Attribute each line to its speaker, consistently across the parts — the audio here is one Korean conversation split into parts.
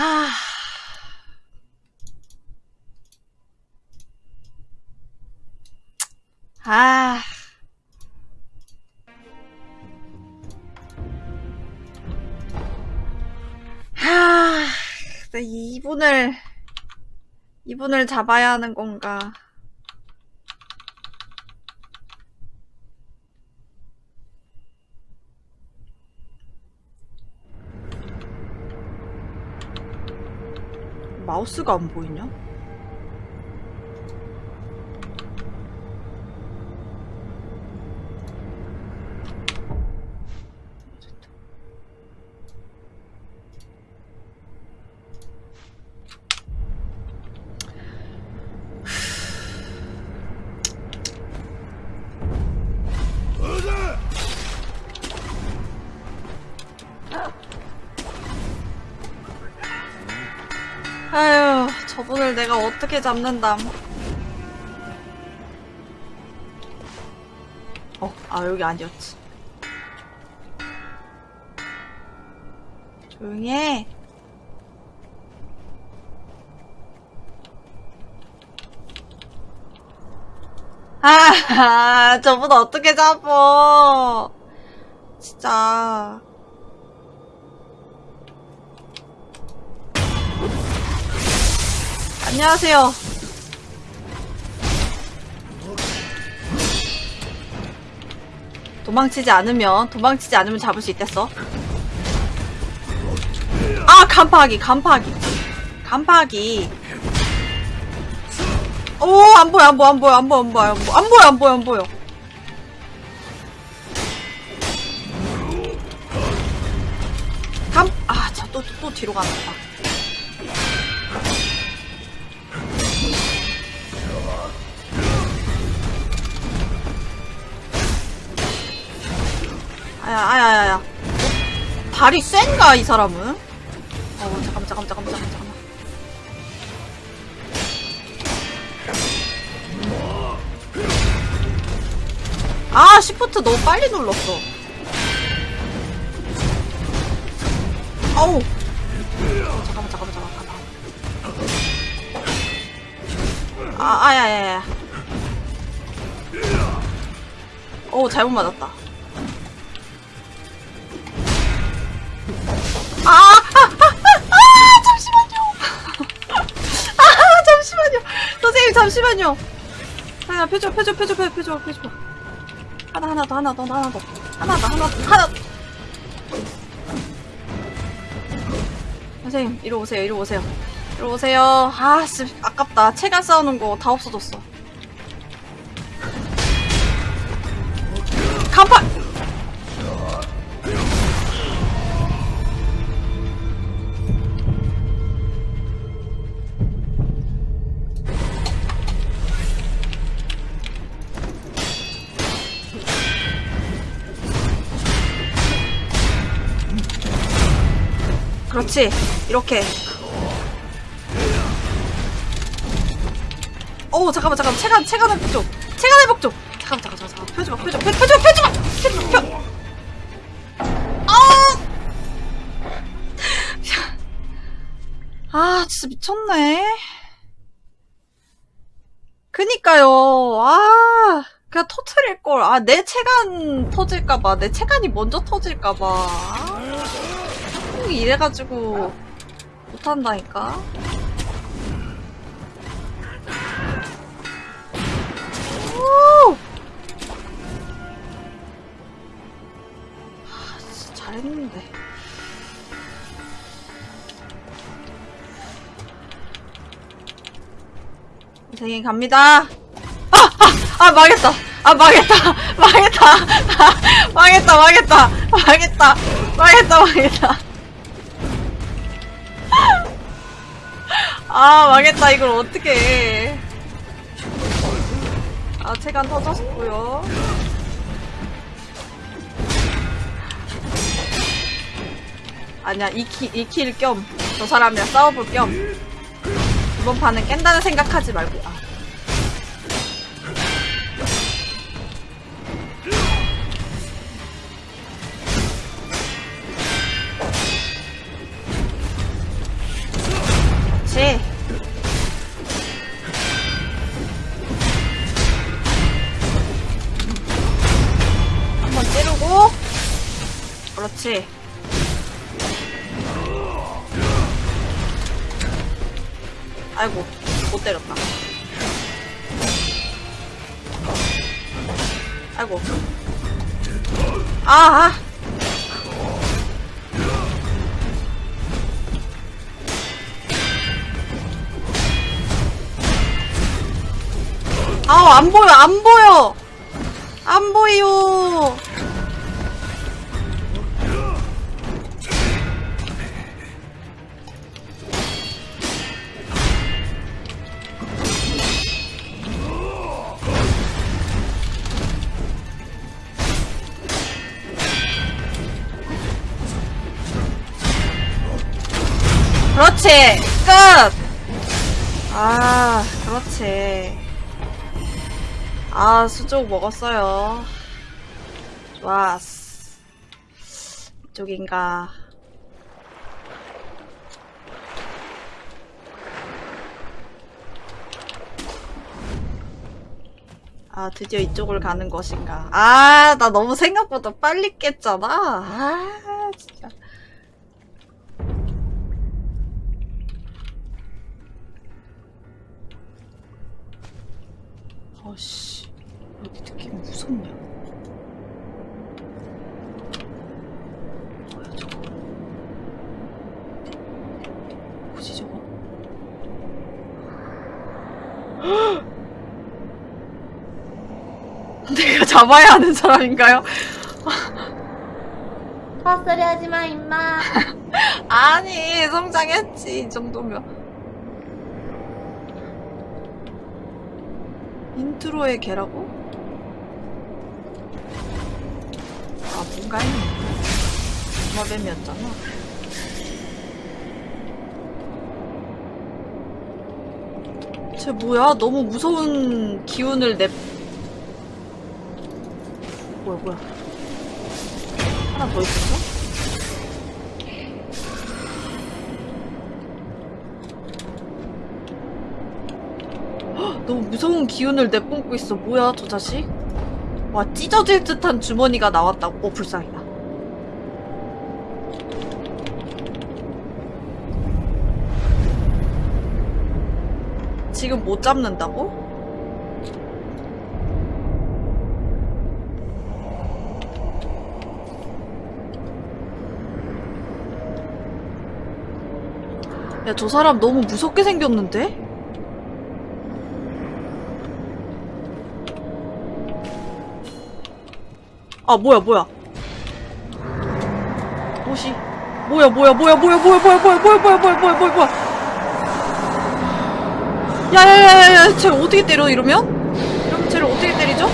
Speaker 1: 하... 아... 하... 네, 이분을 이분을 잡아야 하는 건가? 마우스가 안 보이냐? 어떻게 잡는담. 어, 아, 여기 아니었지. 조용히 해. 아, 저분 어떻게 잡어. 진짜. 안녕하세요. 도망치지 않으면 도망치지 않으면 잡을 수 있댔어. 아 간파하기 간파하기 간파하기. 오안 보여 안 보여 안 보여 안 보여 안 보여 안 보여 안 보여 안 보여. 간아저또또 또 뒤로 가나 봐. 아 야, 아야, 아야, 야. 발이 센가, 이 사람은? 어, 잠깐만, 잠깐만, 잠깐만, 잠깐만. 아, 시프트 너무 빨리 눌렀어. 아우. 어, 잠깐만, 잠깐만, 잠깐만. 아, 아야, 야, 야. 오, 잘못 맞았다. 잠시만요. 하나, 펴줘, 펴줘, 펴줘, 펴줘, 펴줘, 펴줘. 하나, 하나 더, 하나 더, 하나 더. 하나 더, 하나 더, 하나 더. 선생님, 이리 오세요, 이리 오세요. 이리 오세요. 아, 씨, 아깝다. 체간 쌓아놓은 거다 없어졌어. 그렇지. 이렇게. 오, 잠깐만, 잠깐만. 체간, 체간 회복 좀. 체간 회복 좀. 잠깐만, 잠깐만, 잠깐만. 펴지 마, 펴지 마, 펴지 마, 펴지 마! 펴지 마, 펴! 아! 아, 진짜 미쳤네. 그니까요. 아, 그냥 터트릴걸. 아, 내 체간 터질까봐. 내 체간이 먼저 터질까봐. 아. 이래가지고 못한다니까? 진짜 잘했는데. 선생님 갑니다. 아! 아! 아 망했다. 아 망했다. 망했다. 아, 망했다 망했다. 망했다. 망했다 망했다 아 망했다 이걸 어떻게 해. 아 체간 터졌고요 아니야 이키, 이킬 겸 저 사람이랑 싸워볼 겸 이번 판은 깬다는 생각하지 말고 아. 그렇지. 아이고, 못 때렸다. 아이고. 아, 아. 아우, 안 보여, 안 보여! 안 보여! 그렇지. 아, 수족 먹었어요. 좋았어. 이쪽인가. 아, 드디어 이쪽을 가는 것인가. 아, 나 너무 생각보다 빨리 깼잖아. 아, 진짜. 아씨, 여기 느낌이 무섭냐? 뭐야 저거? 뭐지 저거? 내가 잡아야 하는 사람인가요?
Speaker 2: 헛소리 하지 마, 임마.
Speaker 1: 아니, 성장했지, 이 정도면. 인트로의 개라고? 아, 뭔가 했네. 마뱀이었잖아. 쟤 뭐야? 너무 무서운 기운을 내. 뭐야, 뭐야. 하나 더 있었어? 너무 무서운 기운을 내뿜고 있어. 뭐야, 저 자식? 와, 찢어질 듯한 주머니가 나왔다고. 어, 불쌍이다. 지금 못 잡는다고? 야, 저 사람 너무 무섭게 생겼는데? 아, 뭐야, 뭐야. 뭐시? 뭐야, 뭐야, 뭐야, 뭐야, 뭐야, 뭐야, 뭐야, 뭐야, 뭐야, 뭐야, 뭐야, 뭐야, 뭐야. 야, 야, 야, 야, 야, 쟤 어떻게 때려, 이러면? 이러면 쟤를 어떻게 때리죠?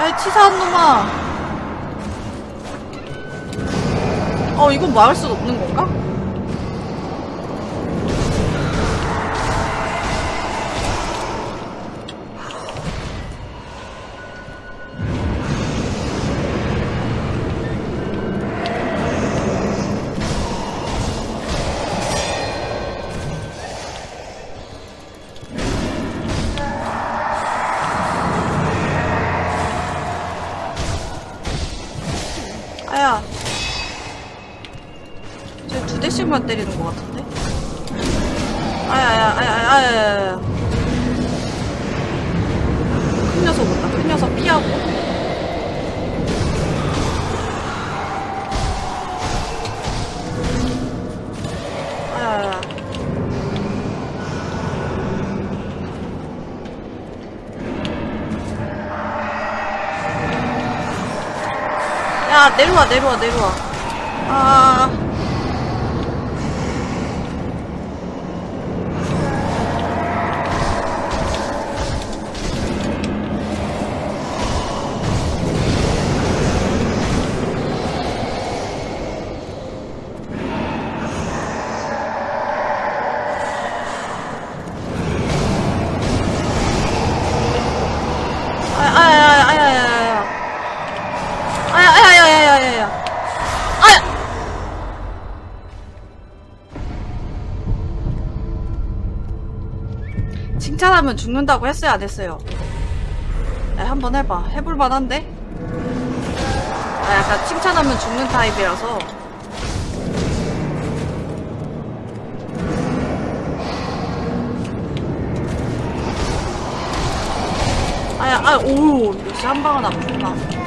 Speaker 1: 야, 이 치사한 놈아. 어, 이건 막을 수 없는 건가? 내려와, 내려와, 내려와. 칭찬하면 죽는다고 했어요, 안 했어요? 네, 한번 해봐. 해볼 만한데? 나 약간 칭찬하면 죽는 타입이라서. 아야, 아, 오, 역시 한 방은 아프구나.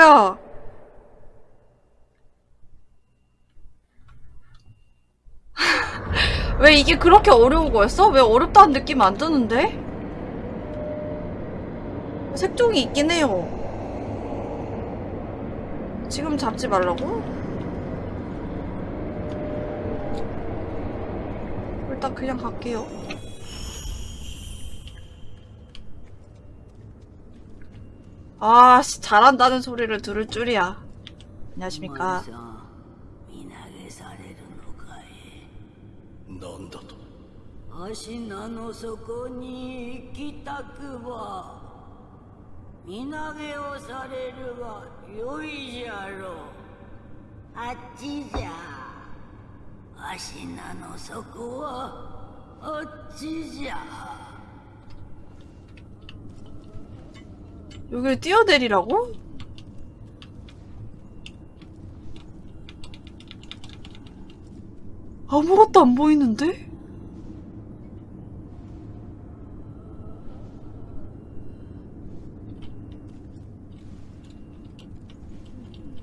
Speaker 1: 뭐야. 왜 이게 그렇게 어려운 거였어? 왜 어렵다는 느낌 안 드는데? 색종이 있긴 해요. 지금 잡지 말라고? 일단 그냥 갈게요. 아, 씨, 잘한다는 소리를 들을 줄이야. 안녕하십니까.
Speaker 3: 見投げされるのかい
Speaker 4: なんだと
Speaker 3: 足名の底に行きたくば見投げをされるがよいじゃろうあっちじゃ
Speaker 1: 여기를 뛰어내리라고? 아무것도 안 보이는데?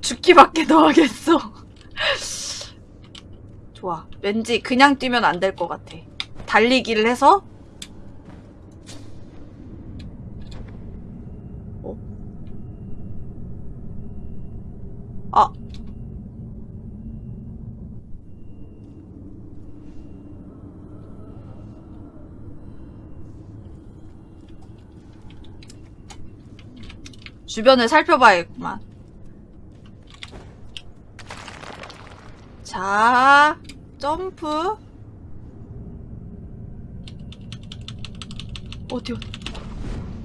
Speaker 1: 죽기밖에 더 하겠어. 좋아. 왠지 그냥 뛰면 안 될 것 같아. 달리기를 해서 어? 아. 주변을 살펴봐야겠구만. 자, 점프. 어디, 어디.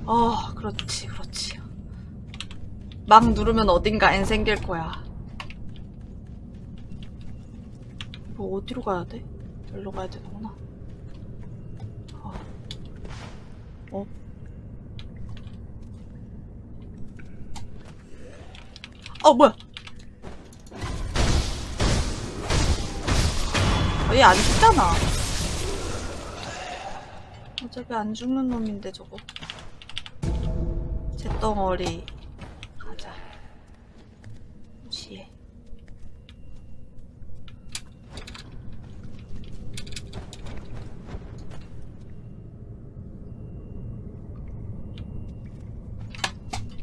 Speaker 1: 아, 그렇지, 그렇지. 막 누르면 어딘가 엔 생길 거야. 뭐 어디로 가야 돼? 여기로 가야 되는구나. 어. 어? 어, 뭐야? 어, 얘안 죽잖아. 어차피 안 죽는 놈인데, 저거. 잿덩어리. 가자. 무시해.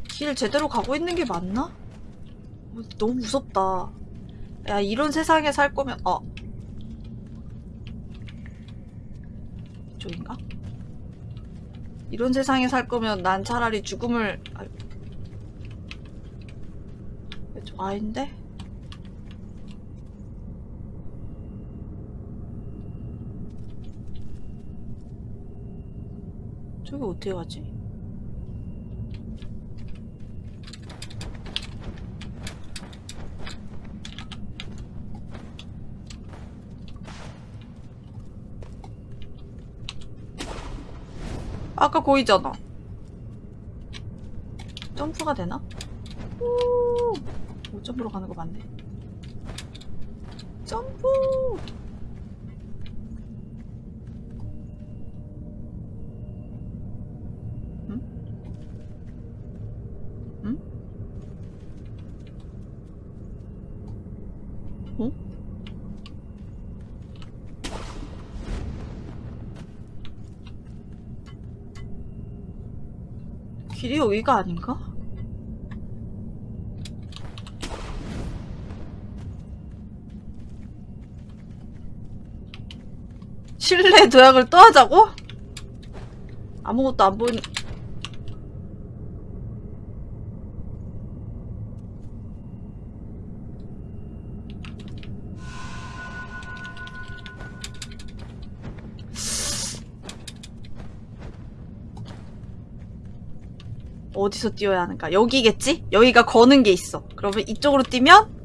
Speaker 1: 길 제대로 가고 있는 게 맞나? 어, 너무 무섭다. 야, 이런 세상에 살 거면, 어. 이쪽인가? 이런 세상에 살 거면 난 차라리 죽음을, 아, 이쪽 아닌데? 저기 어떻게 가지? 아까 거기잖아. 점프가 되나? 오, 오 점프로 가는 거 맞네. 점프! 응? 응? 어? 길이 여기가 아닌가? 실내 도약을 또 하자고? 아무것도 안 보이는 어디서 뛰어야 하는가? 여기겠지? 여기가 거는 게 있어. 그러면 이쪽으로 뛰면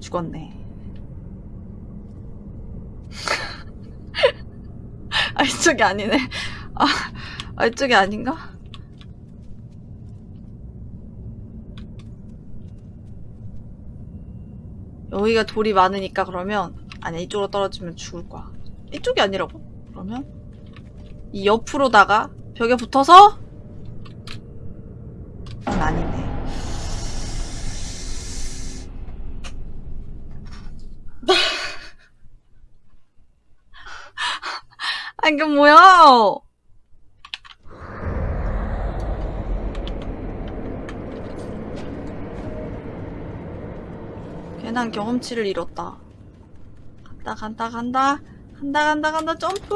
Speaker 1: 죽었네. 아 이쪽이 아니네. 아, 아 이쪽이 아닌가? 여기가 돌이 많으니까 그러면 아니야 이쪽으로 떨어지면 죽을 거야. 이쪽이 아니라고? 그러면 이 옆으로다가 벽에 붙어서 아 이게 뭐야? 괜한 경험치를 잃었다. 간다 간다 간다 간다 간다 간다 점프!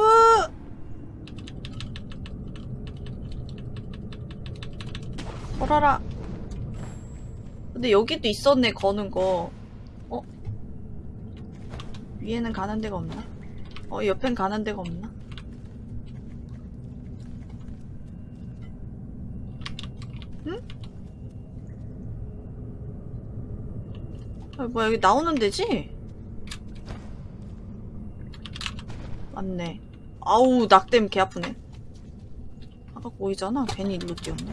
Speaker 1: 걸어라. 근데 여기도 있었네 거는 거. 어? 위에는 가는 데가 없나? 어 옆엔 가는 데가 없나? 아, 뭐야 여기 나오는 데지? 맞네. 아우 낙댐 개 아프네. 아까 보이잖아. 괜히 일로 뛰었네.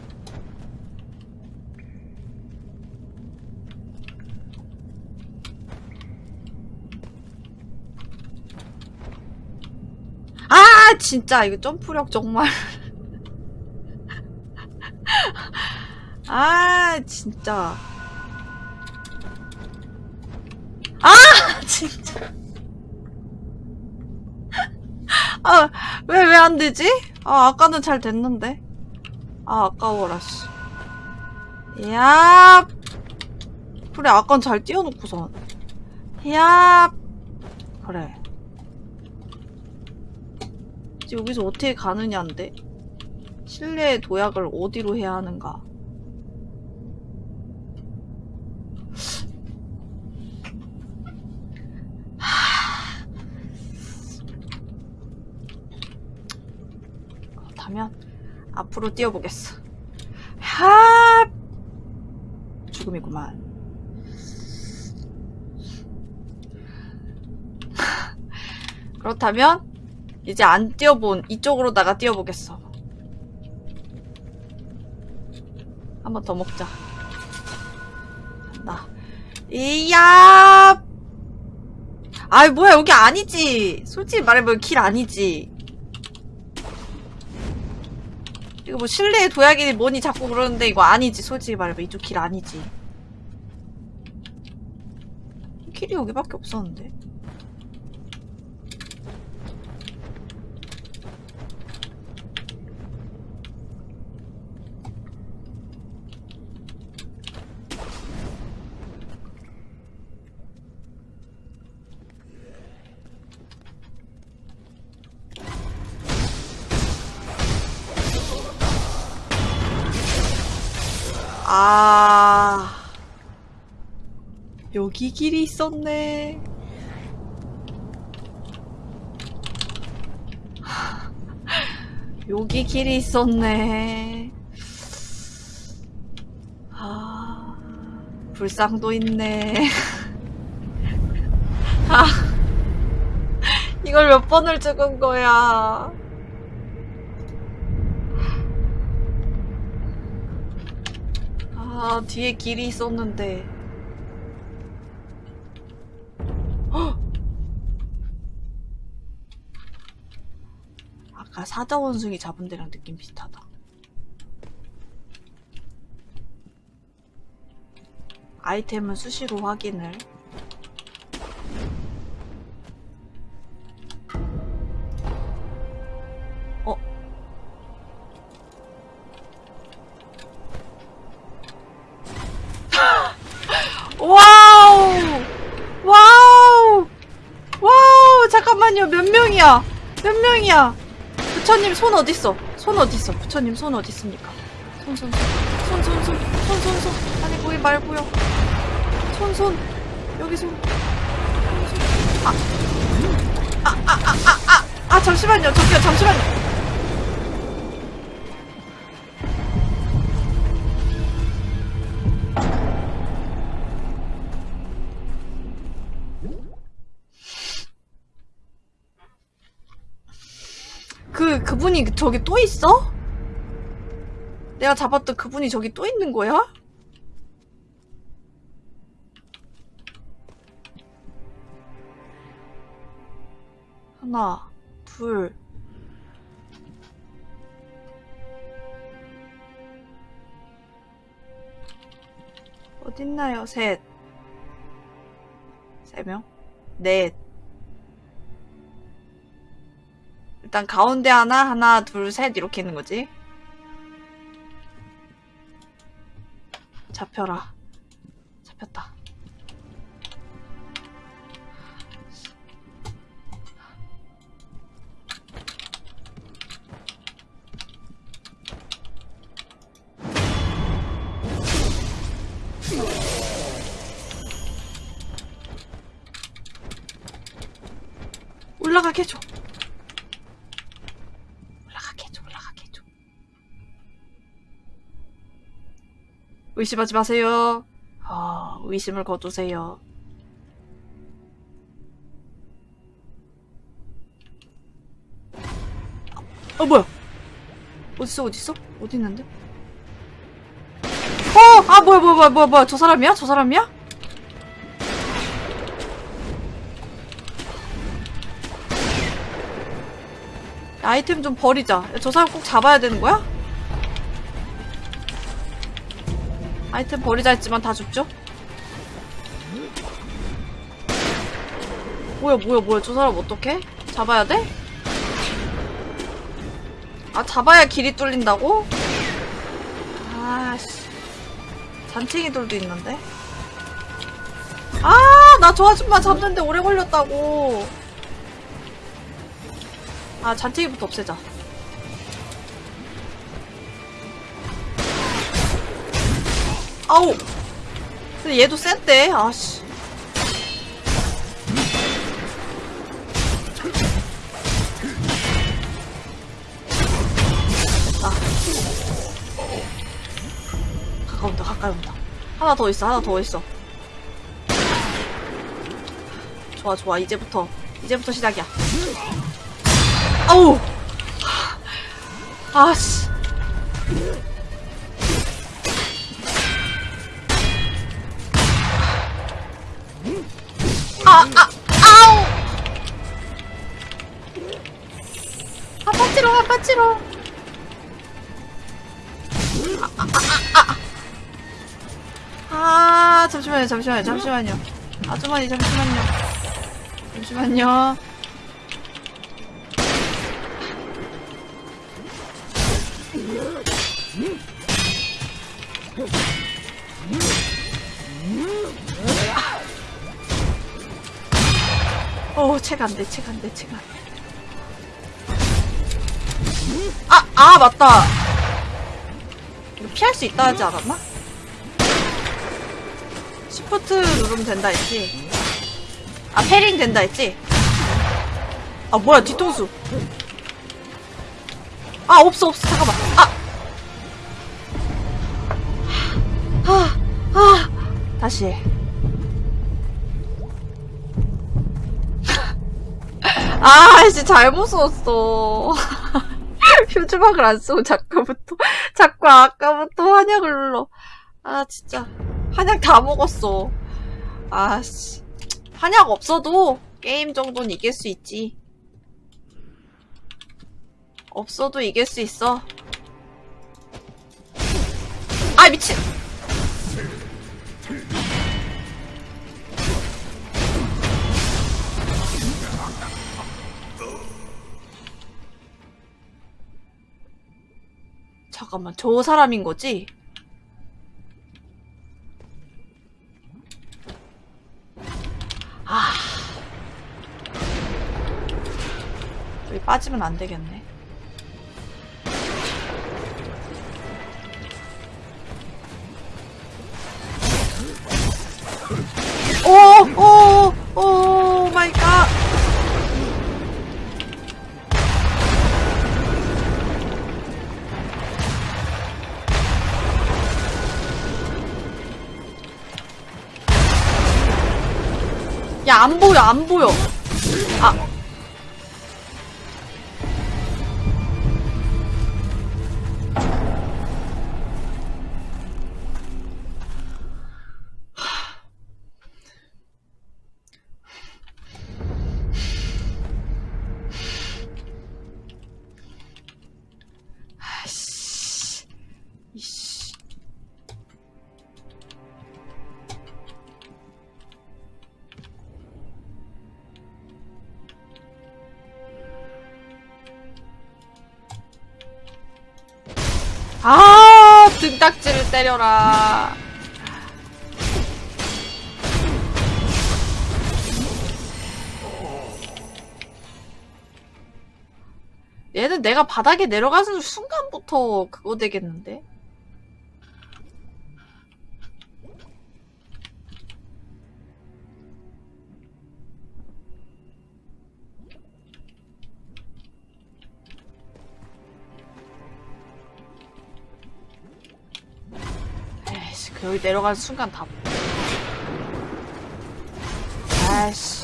Speaker 1: 아 진짜 이거 점프력 정말. 아 진짜. 진짜. 아, 왜, 왜 안 되지? 아, 아까는 잘 됐는데. 아, 아까워라, 씨. 야 그래, 아까는 잘 띄워놓고선. 야 그래. 여기서 어떻게 가느냐인데? 실내의 도약을 어디로 해야 하는가? 그렇다면 앞으로 뛰어보겠어. 하 죽음이구만. 그렇다면 이제 안 뛰어본 이쪽으로다가 뛰어보겠어. 한 번 더 먹자. 간다. 이야! 아이 뭐야 여기 아니지. 솔직히 말해보면 길 아니지. 이거 뭐 실내의 도약이 뭐니 자꾸 그러는데 이거 아니지. 솔직히 말해봐. 이쪽 길 아니지. 길이 여기밖에 없었는데 여기 길이 있었네. 여기 길이 있었네. 아 불상도 있네. 아 이걸 몇 번을 죽은 거야? 아, 뒤에 길이 있었는데. 아까 사자 원숭이 잡은 데랑 느낌 비슷하다. 아이템은 수시로 확인을. 어? Wow! Wow! Wow! 잠깐만요. 몇 명이야? 몇 명이야? 부처님 손 어딨어? 손 어딨어? 부처님 손 어딨습니까? 손, 손, 손. 손, 손, 손. 손, 손, 손. 아니, 거기 말고요. 손, 손. 여기 손. 여기 손. 아. 아, 아, 아, 아, 아. 아, 잠시만요. 저기요, 잠시만요. 그, 그분이 저기 또 있어? 내가 잡았던 그분이 저기 또 있는 거야? 하나, 둘. 어딨나요? 셋. 세 명? 넷. 일단 가운데 하나, 하나, 둘, 셋 이렇게 있는 거지. 잡혀라. 잡혔다. 올라가게 해줘. 의심하지 마세요. 아, 의심을 거두세요. 어, 뭐야? 어딨어, 어딨어? 어디 있는데? 어! 아, 뭐야, 뭐야, 뭐야, 뭐야, 뭐야. 저 사람이야? 저 사람이야? 아이템 좀 버리자. 야, 저 사람 꼭 잡아야 되는 거야? 아이템 버리자 했지만 다 줍죠? 뭐야 뭐야 뭐야 저 사람 어떡해? 잡아야 돼? 아 잡아야 길이 뚫린다고? 아씨 잔챙이 돌도 있는데 아 나 저 아줌마 잡는데 오래 걸렸다고 아 잔챙이부터 없애자 아우. 근데 얘도 센데? 아씨. 됐다 가까이 온다 가까이 온다. 하나 더 있어 하나 더 있어. 좋아 좋아. 이제부터 이제부터 시작이야. 아우. 아씨 아, 아, 아우! 아파치로, 아파치로. 아, 아, 아, 아. 아, 잠시만요, 잠시만요, 잠시만요. 아주머니, 잠시만요. 잠시만요. 어, 책안 돼, 책 안 돼, 책 안 돼. 아, 아, 맞다. 이거 피할 수 있다 하지 않았나? 시프트 누르면 된다 했지. 아, 패링 된다 했지. 아, 뭐야, 뒤통수. 아, 없어, 없어, 잠깐만. 아! 아, 아, 다시 아, 씨, 잘못 썼어. 표주막을 안 쓰고 자꾸부터, 자꾸 아까부터 한약을 눌러. 아, 진짜. 한약 다 먹었어. 아, 씨. 한약 없어도 게임 정도는 이길 수 있지. 없어도 이길 수 있어. 아, 미친! 잠깐만, 저 사람인 거지? 아. 여기 빠지면 안 되겠네. 오, 오, 오마 야, 안 보여, 안 보여. 아. 때려라 얘는 내가 바닥에 내려가는 순간부터 그거 되겠는데? 여기 내려가는 순간 다. 아이씨.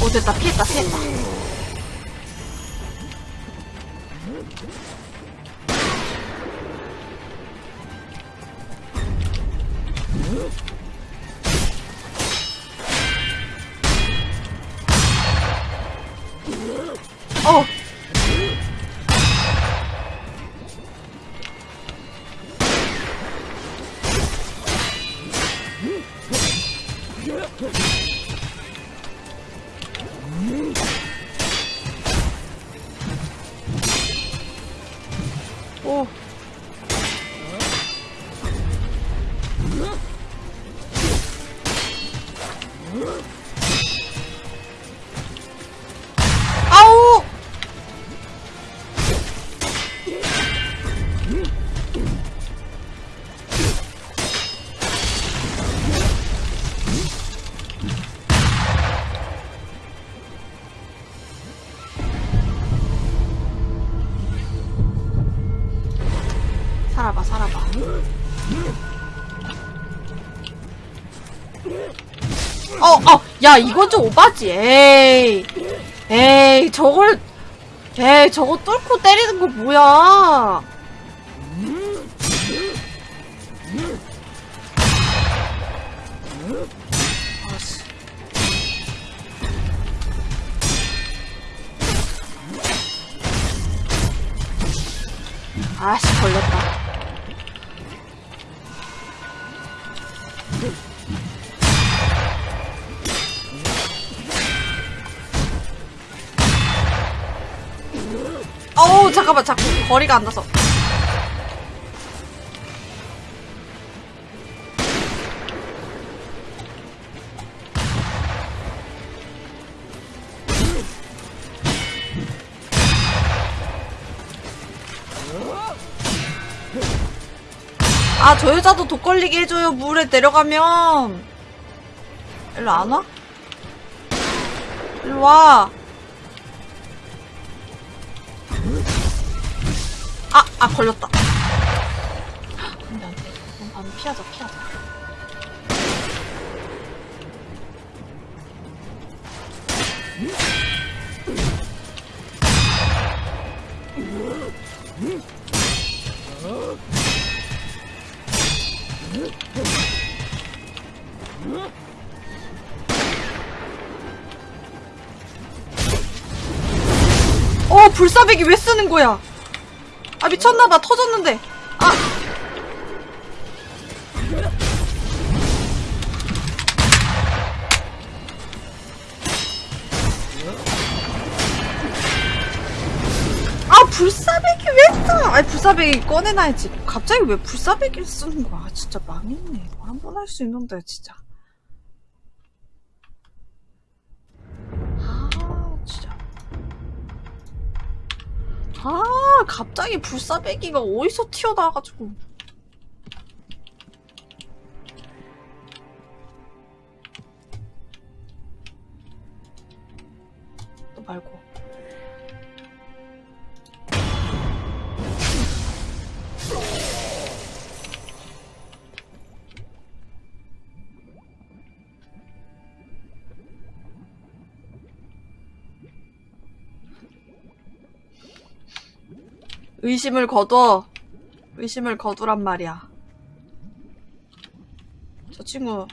Speaker 1: 오, 됐다. 피했다, 피했다. 이건 좀 오바지. 에이. 에이, 저걸, 에이, 저거 뚫고 때리는 거 뭐야. 거리가 안 나서. 아, 저 여자도 독 걸리게 해줘요. 물에 내려가면. 일로 안 와? 일로 와. 아, 아, 걸렸다. 안 돼, 안 돼. 그럼 바로 피하자, 피하자. 어, 불사백이 왜 쓰는 거야? 아, 미쳤나봐. 터졌는데. 아! 아, 불사백이 왜 써? 아니, 불사백이 꺼내놔야지. 갑자기 왜 불사백을 쓰는 거야? 아, 진짜 망했네. 이거 한번 할 수 있는데, 진짜. 아, 갑자기 불사배기가 어디서 튀어나와가지고. 의심을 거둬. 의심을 거두란 말이야. 저 친구.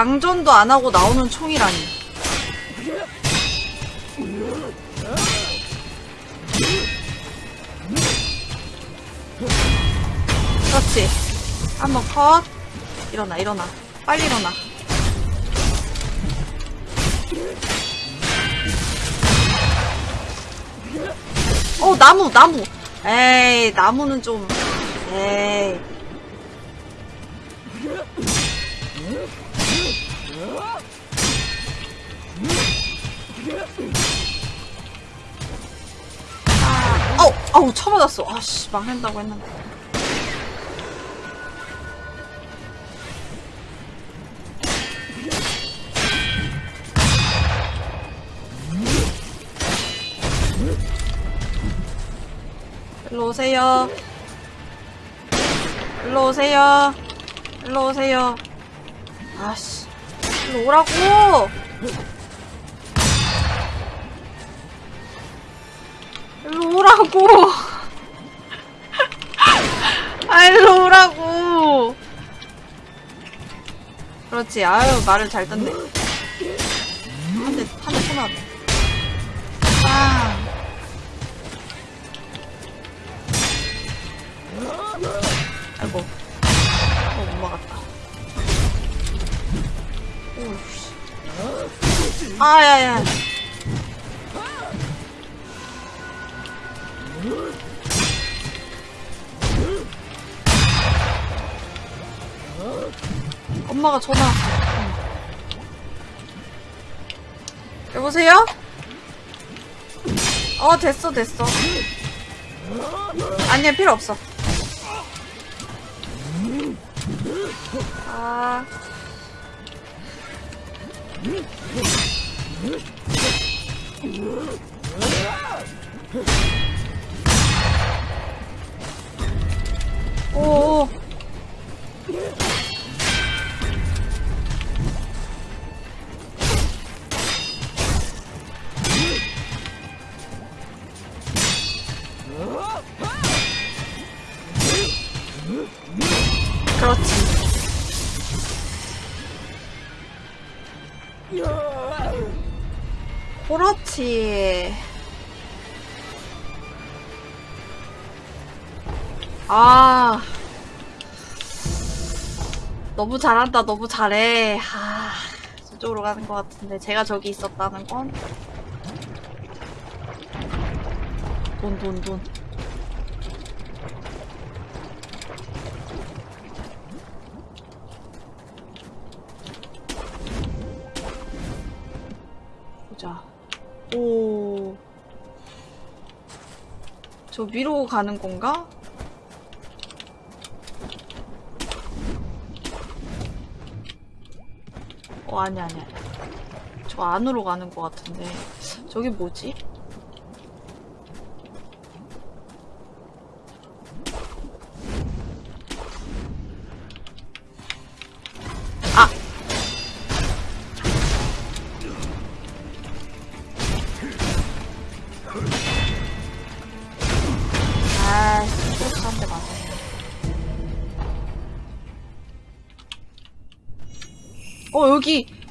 Speaker 1: 장전도 안 하고 나오는 총이라니. 그렇지. 한번 컷. 일어나, 일어나. 빨리 일어나. 어, 나무, 나무. 에이, 나무는 좀. 에이. 아, 아우, 쳐맞았어. 아씨, 망한다고 했는데. 일로 오세요. 일로 오세요. 일로 오세요. 아씨. 일로 오라고! 일로 오라고! 아, 일로 오라고! 그렇지. 아유, 말을 잘 듣네. 한 대, 한 대 쳐놨네. 빵! 아이고. 어, 못 막았다. 오우 씨. 아, 야, 야. 엄마가 전화. 여보세요? 어, 됐어, 됐어. 아니야, 필요 없어. 아. 오. 그 너무 잘한다, 너무 잘해. 아, 저쪽으로 가는 것 같은데. 제가 저기 있었다는 건? 돈, 돈, 돈. 보자. 오. 저 위로 가는 건가? 아니, 아니, 아니. 저 안으로 가는 것 같은데. 저기 뭐지?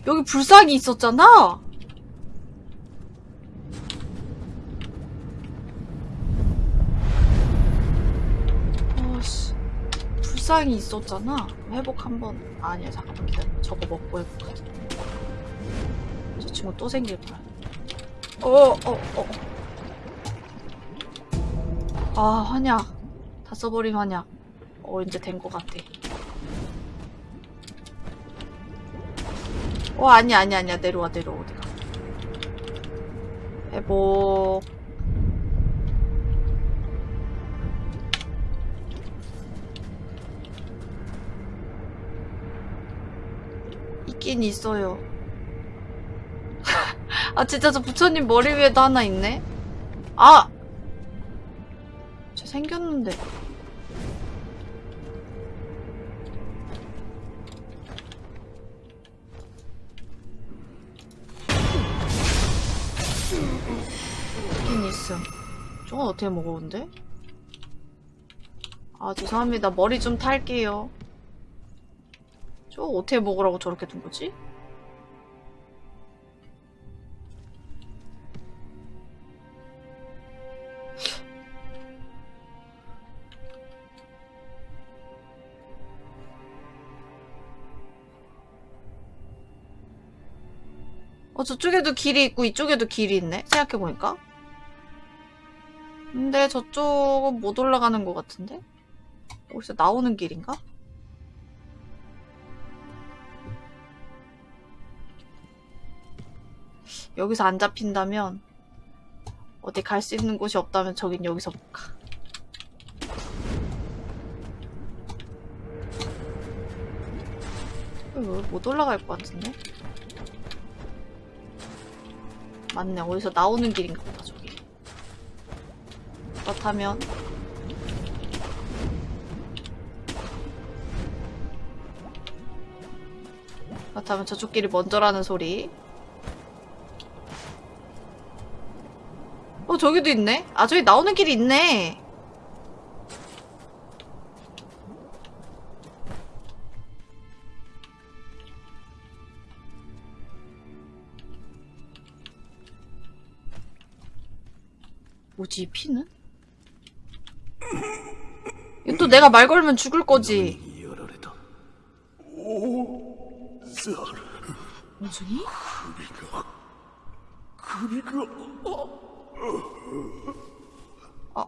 Speaker 1: 여기, 불상이 있었잖아? 어씨, 불상이 있었잖아? 회복 한 번, 아니야, 잠깐만 기다려. 저거 먹고 회복하자. 저 친구 또 생길 거야. 어, 어, 어. 아, 환약. 다 써버린 환약. 어, 이제 된 것 같아. 어, 아니야, 아니야, 아니야. 내려와, 내려와, 어디가. 회복. 있긴 있어요. 아, 진짜 저 부처님 머리 위에도 하나 있네? 아! 저 생겼는데. 있음. 저건 어떻게 먹었는데? 아, 죄송합니다. 머리 좀 탈게요. 저 어떻게 먹으라고 저렇게 둔 거지? 어, 저쪽에도 길이 있고 이쪽에도 길이 있네? 생각해보니까. 근데 저쪽은 못 올라가는 것 같은데? 어디서 나오는 길인가? 여기서 안 잡힌다면 어디 갈 수 있는 곳이 없다면 저긴 여기서 못 가. 못 올라갈 것 같은데? 맞네. 어디서 나오는 길인가 보다, 저기. 그렇다면 그렇다면 저쪽 길이 먼저라는 소리. 어, 저기도 있네? 아, 저기 나오는 길이 있네. 뭐지, 이 피는? 또 내가 말 걸면 죽을 거지. 원숭이?
Speaker 4: 아.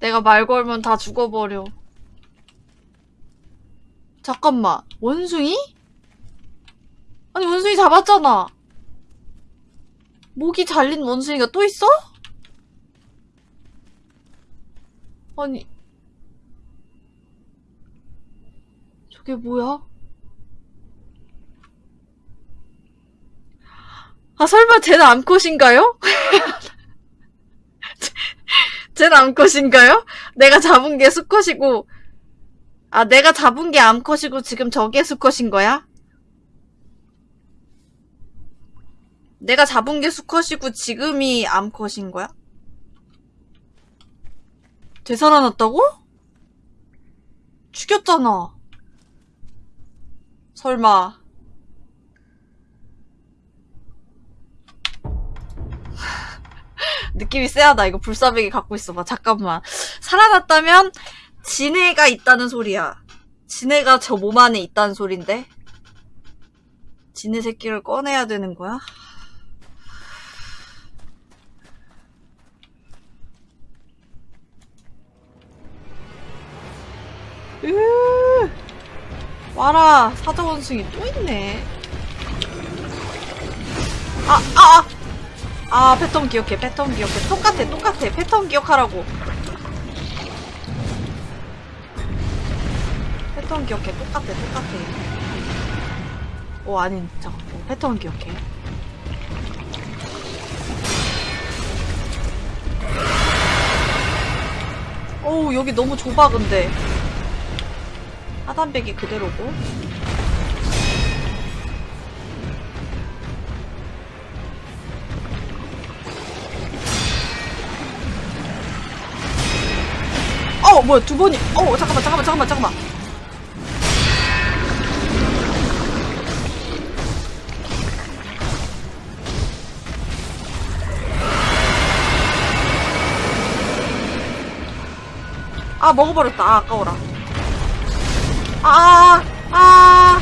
Speaker 1: 내가 말 걸면 다 죽어버려. 잠깐만, 원숭이? 아니, 원숭이 잡았잖아. 목이 잘린 원숭이가 또 있어? 아니. 저게 뭐야? 아, 설마 쟤는 암컷인가요? 쟤는 암컷인가요? 내가 잡은 게 수컷이고, 아, 내가 잡은 게 암컷이고 지금 저게 수컷인 거야? 내가 잡은 게 수컷이고 지금이 암컷인 거야? 되살아났다고? 죽였잖아. 설마. 느낌이 쎄하다. 이거 불사백이 갖고 있어봐. 잠깐만. 살아났다면 지네가 있다는 소리야. 지네가 저 몸 안에 있다는 소린데? 지네 새끼를 꺼내야 되는 거야? 으. 와라 사자 원숭이 또 있네. 아 아, 아. 아 패턴 기억해 패턴 기억해. 똑같아 똑같아. 패턴 기억하라고. 패턴 기억해 똑같아 똑같아. 오 아닌 잠깐 만 패턴 기억해. 어우 여기 너무 좁아 근데 하단백이 그대로고. 어 뭐야 두 번이 어 잠깐만 잠깐만 잠깐만 잠깐만. 아 먹어버렸다. 아 아까워라 아, 아.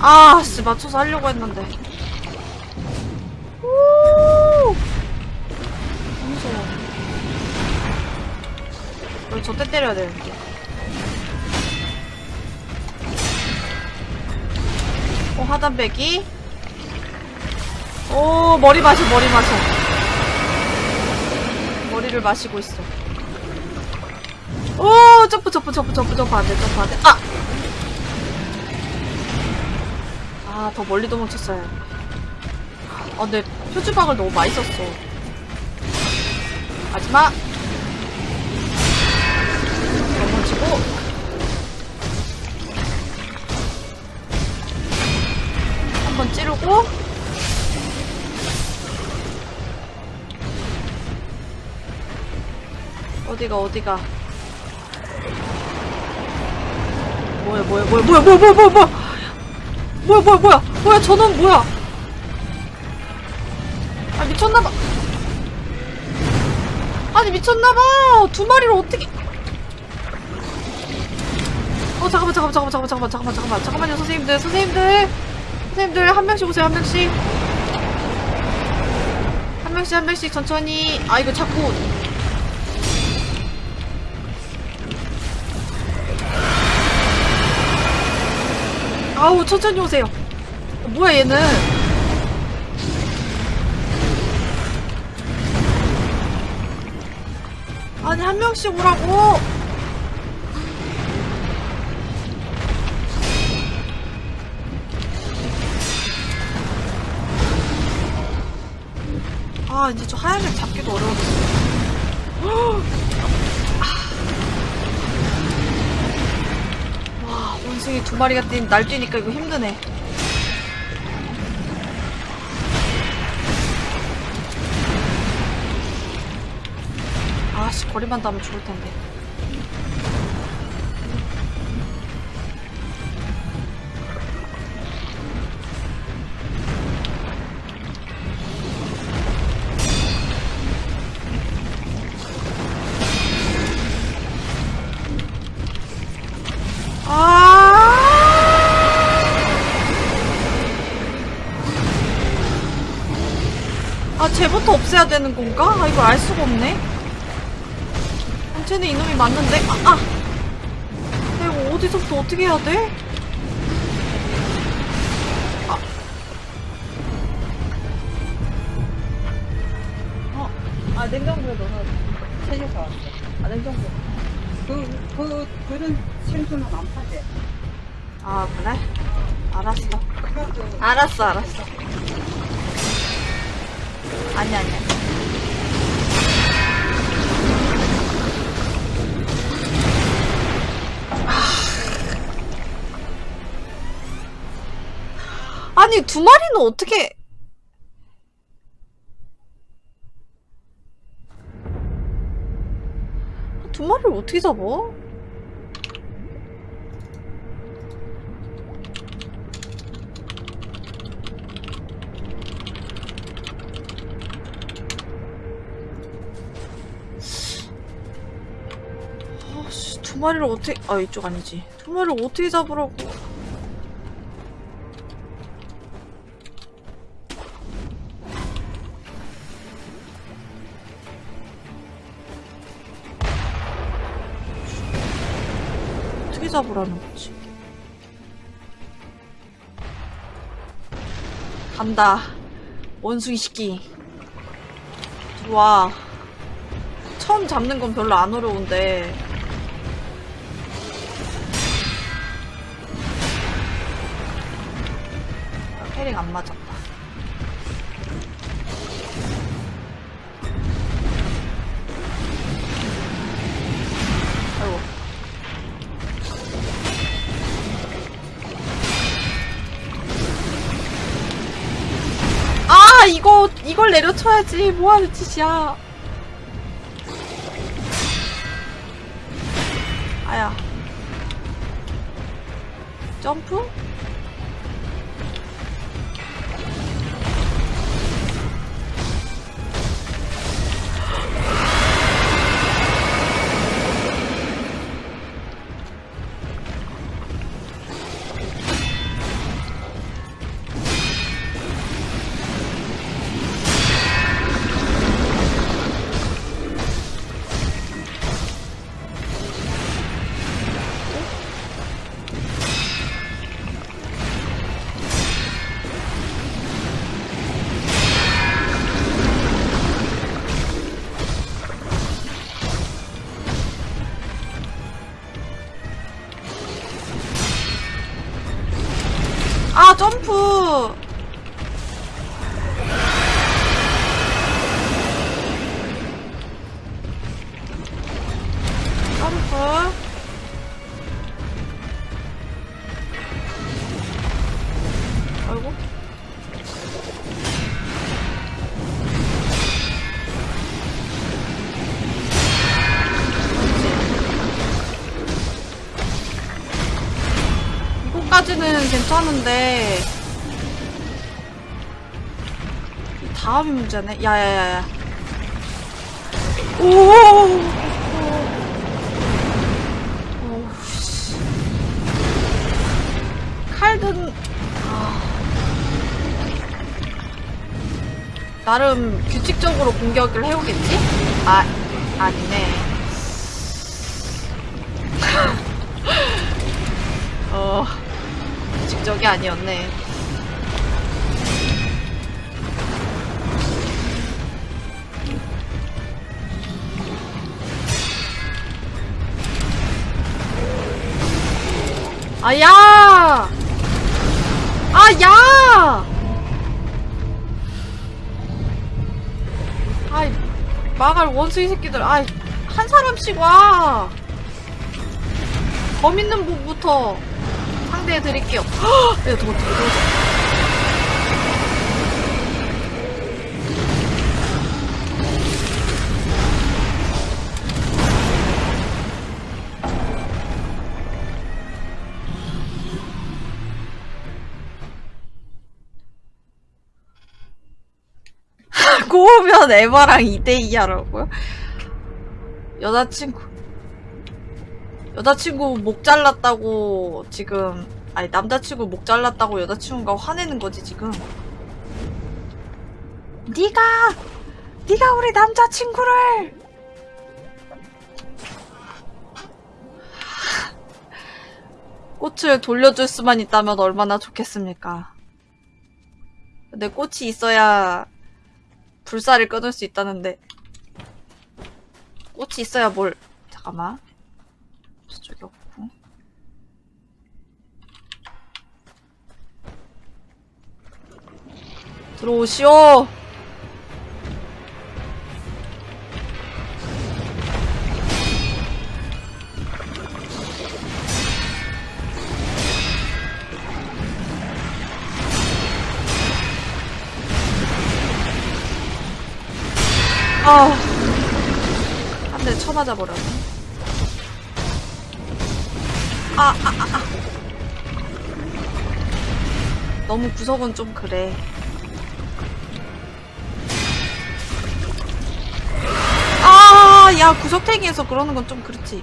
Speaker 1: 아, 씨, 맞춰서 하려고 했는데. 우리 저때 때려야 되는데. 어, 하단 빼기. 오, 머리 마셔, 머리 마셔. 머리를 마시고 있어. 오, 점프, 점프, 점프, 점프, 점프 안 돼, 점프 안 돼. 아! 아, 더 멀리 도망쳤어요. 아, 근데 표주박을 너무 많이 썼어. 마지막! 찌르고. 어디가, 어디가. 뭐야, 뭐야, 뭐야, 뭐야, 뭐야, 뭐야, 뭐야, 뭐야! 뭐야 뭐야 뭐야 뭐야 저놈 뭐야 아 미쳤나봐 아니 미쳤나봐 두 마리를 어떻게 어 잠깐만 잠깐만 잠깐만 잠깐만 잠깐만 잠깐만 잠깐만요 선생님들 선생님들 선생님들 한 명씩 오세요 한 명씩. 한 명씩 한 명씩 천천히. 아 이거 자꾸 아우 천천히 오세요. 어, 뭐야 얘는? 아니 한 명씩 오라고 아 이제 저 하얀 색 잡기도 어려워졌어. 와 원숭이 두 마리가 뛰, 날뛰니까 이거 힘드네. 아씨 거리만 닿으면 죽을 텐데 쟤부터 없애야 되는 건가? 아, 이걸 알 수가 없네. 아, 쟤는 이놈이 맞는데? 아, 아! 나 이거 어디서부터 어떻게 해야 돼? 아. 어,
Speaker 5: 아 냉장고에 넣어서 채셔서 왔어. 아 냉장고. 그, 그, 그런 생선은 안 파대.
Speaker 1: 아, 그래? 알았어. 알았어, 알았어. 아니, 아니, 아니. 두 마리는 어떻게. 두 마리를 어떻게 잡아? 마리를 어떻게, 아, 이쪽 아니지. 두 마리를 어떻게 잡으라고. 어떻게 잡으라는 거지? 간다. 원숭이 시끼. 들어와. 처음 잡는 건 별로 안 어려운데 패링 안 맞았다 아이고 아 이거 이걸 내려쳐야지 뭐하는 짓이야 아야. 점프? 이거까지는 괜찮은데 이 다음이 문제네. 야야야야. 오. 오, 씨. 칼든 아. 나름 규칙적으로 공격을 해오겠지? 아 아니네. 어. 직적이 아니었네. 아, 야! 아, 야! 아이, 막을 원숭이 새끼들. 아이, 한 사람씩 와! 범 있는 분부터 상대해 드릴게요. 헉! 야, 도망쳐, 도망쳐. 꼬우면 에바랑 2대2 하라고요? 여자친구 여자친구 목 잘랐다고 지금 아니 남자친구 목 잘랐다고 여자친구가 화내는 거지 지금. 네가 네가 우리 남자친구를. 꽃을 돌려줄 수만 있다면 얼마나 좋겠습니까? 근데 꽃이 있어야 불사를 끊을 수 있다는데. 꽃이 있어야 뭘 잠깐만 저쪽이 없고. 들어오시오. 아, 한 대 쳐맞아 버렸네. 아, 아, 아, 아. 너무 구석은 좀 그래. 아, 야, 구석탱이에서 그러는 건 좀 그렇지.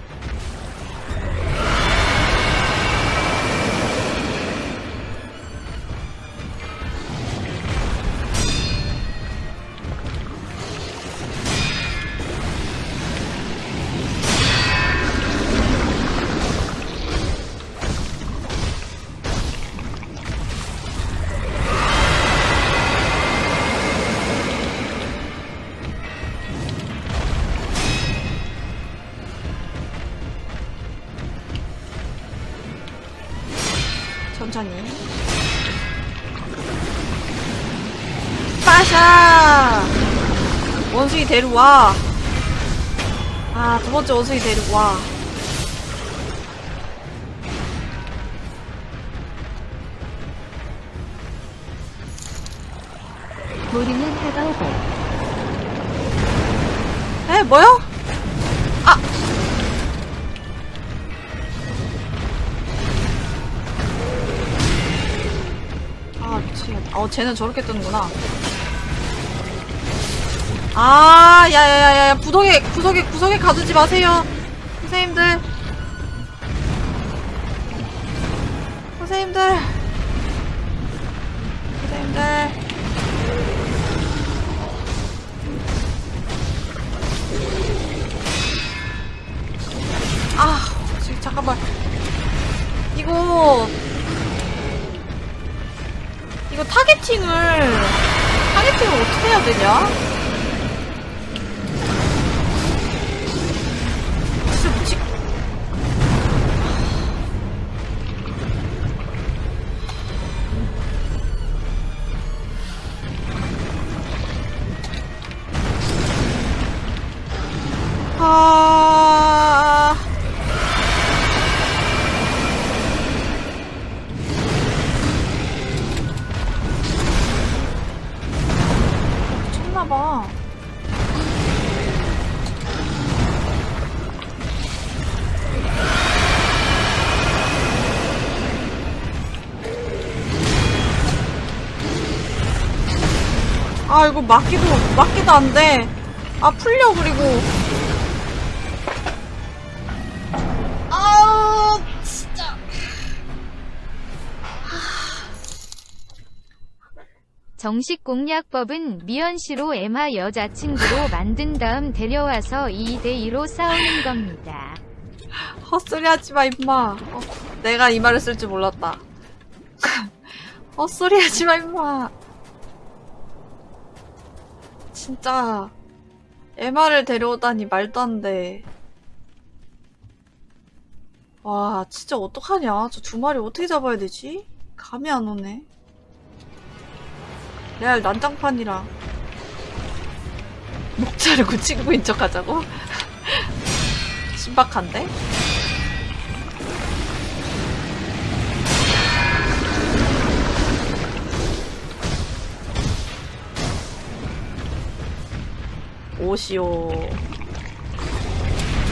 Speaker 1: 원숭이 데려와. 아, 두 번째 원숭이 데려와.
Speaker 2: 우리는 해가 오고
Speaker 1: 에, 뭐요? 아! 아, 미치겠다. 어, 쟤는 저렇게 뜨는구나. 아, 야야야야, 구석에, 구석에, 구석에 가두지 마세요. 선생님들. 선생님들. 선생님들. 아, 잠깐만. 이거 이거 타겟팅을 타겟팅을 어떻게 해야 되냐? 아 이거 막기도 막기도 안 돼. 아 풀려 그리고. 아우 진짜.
Speaker 2: 정식 공략법은 미연 씨로 에마 여자친구로 만든 다음 데려와서 2대2로 싸우는 겁니다.
Speaker 1: 헛소리 하지 마 임마. 어, 내가 이 말을 쓸 줄 몰랐다. 헛소리 하지 마 임마. 진짜 에마를 데려오다니 말도 안 돼. 와 진짜 어떡하냐. 저 두 마리 어떻게 잡아야 되지? 감이 안 오네. 레알 난장판이랑 목차를 굳히고 인척하자고? 신박한데? 오시오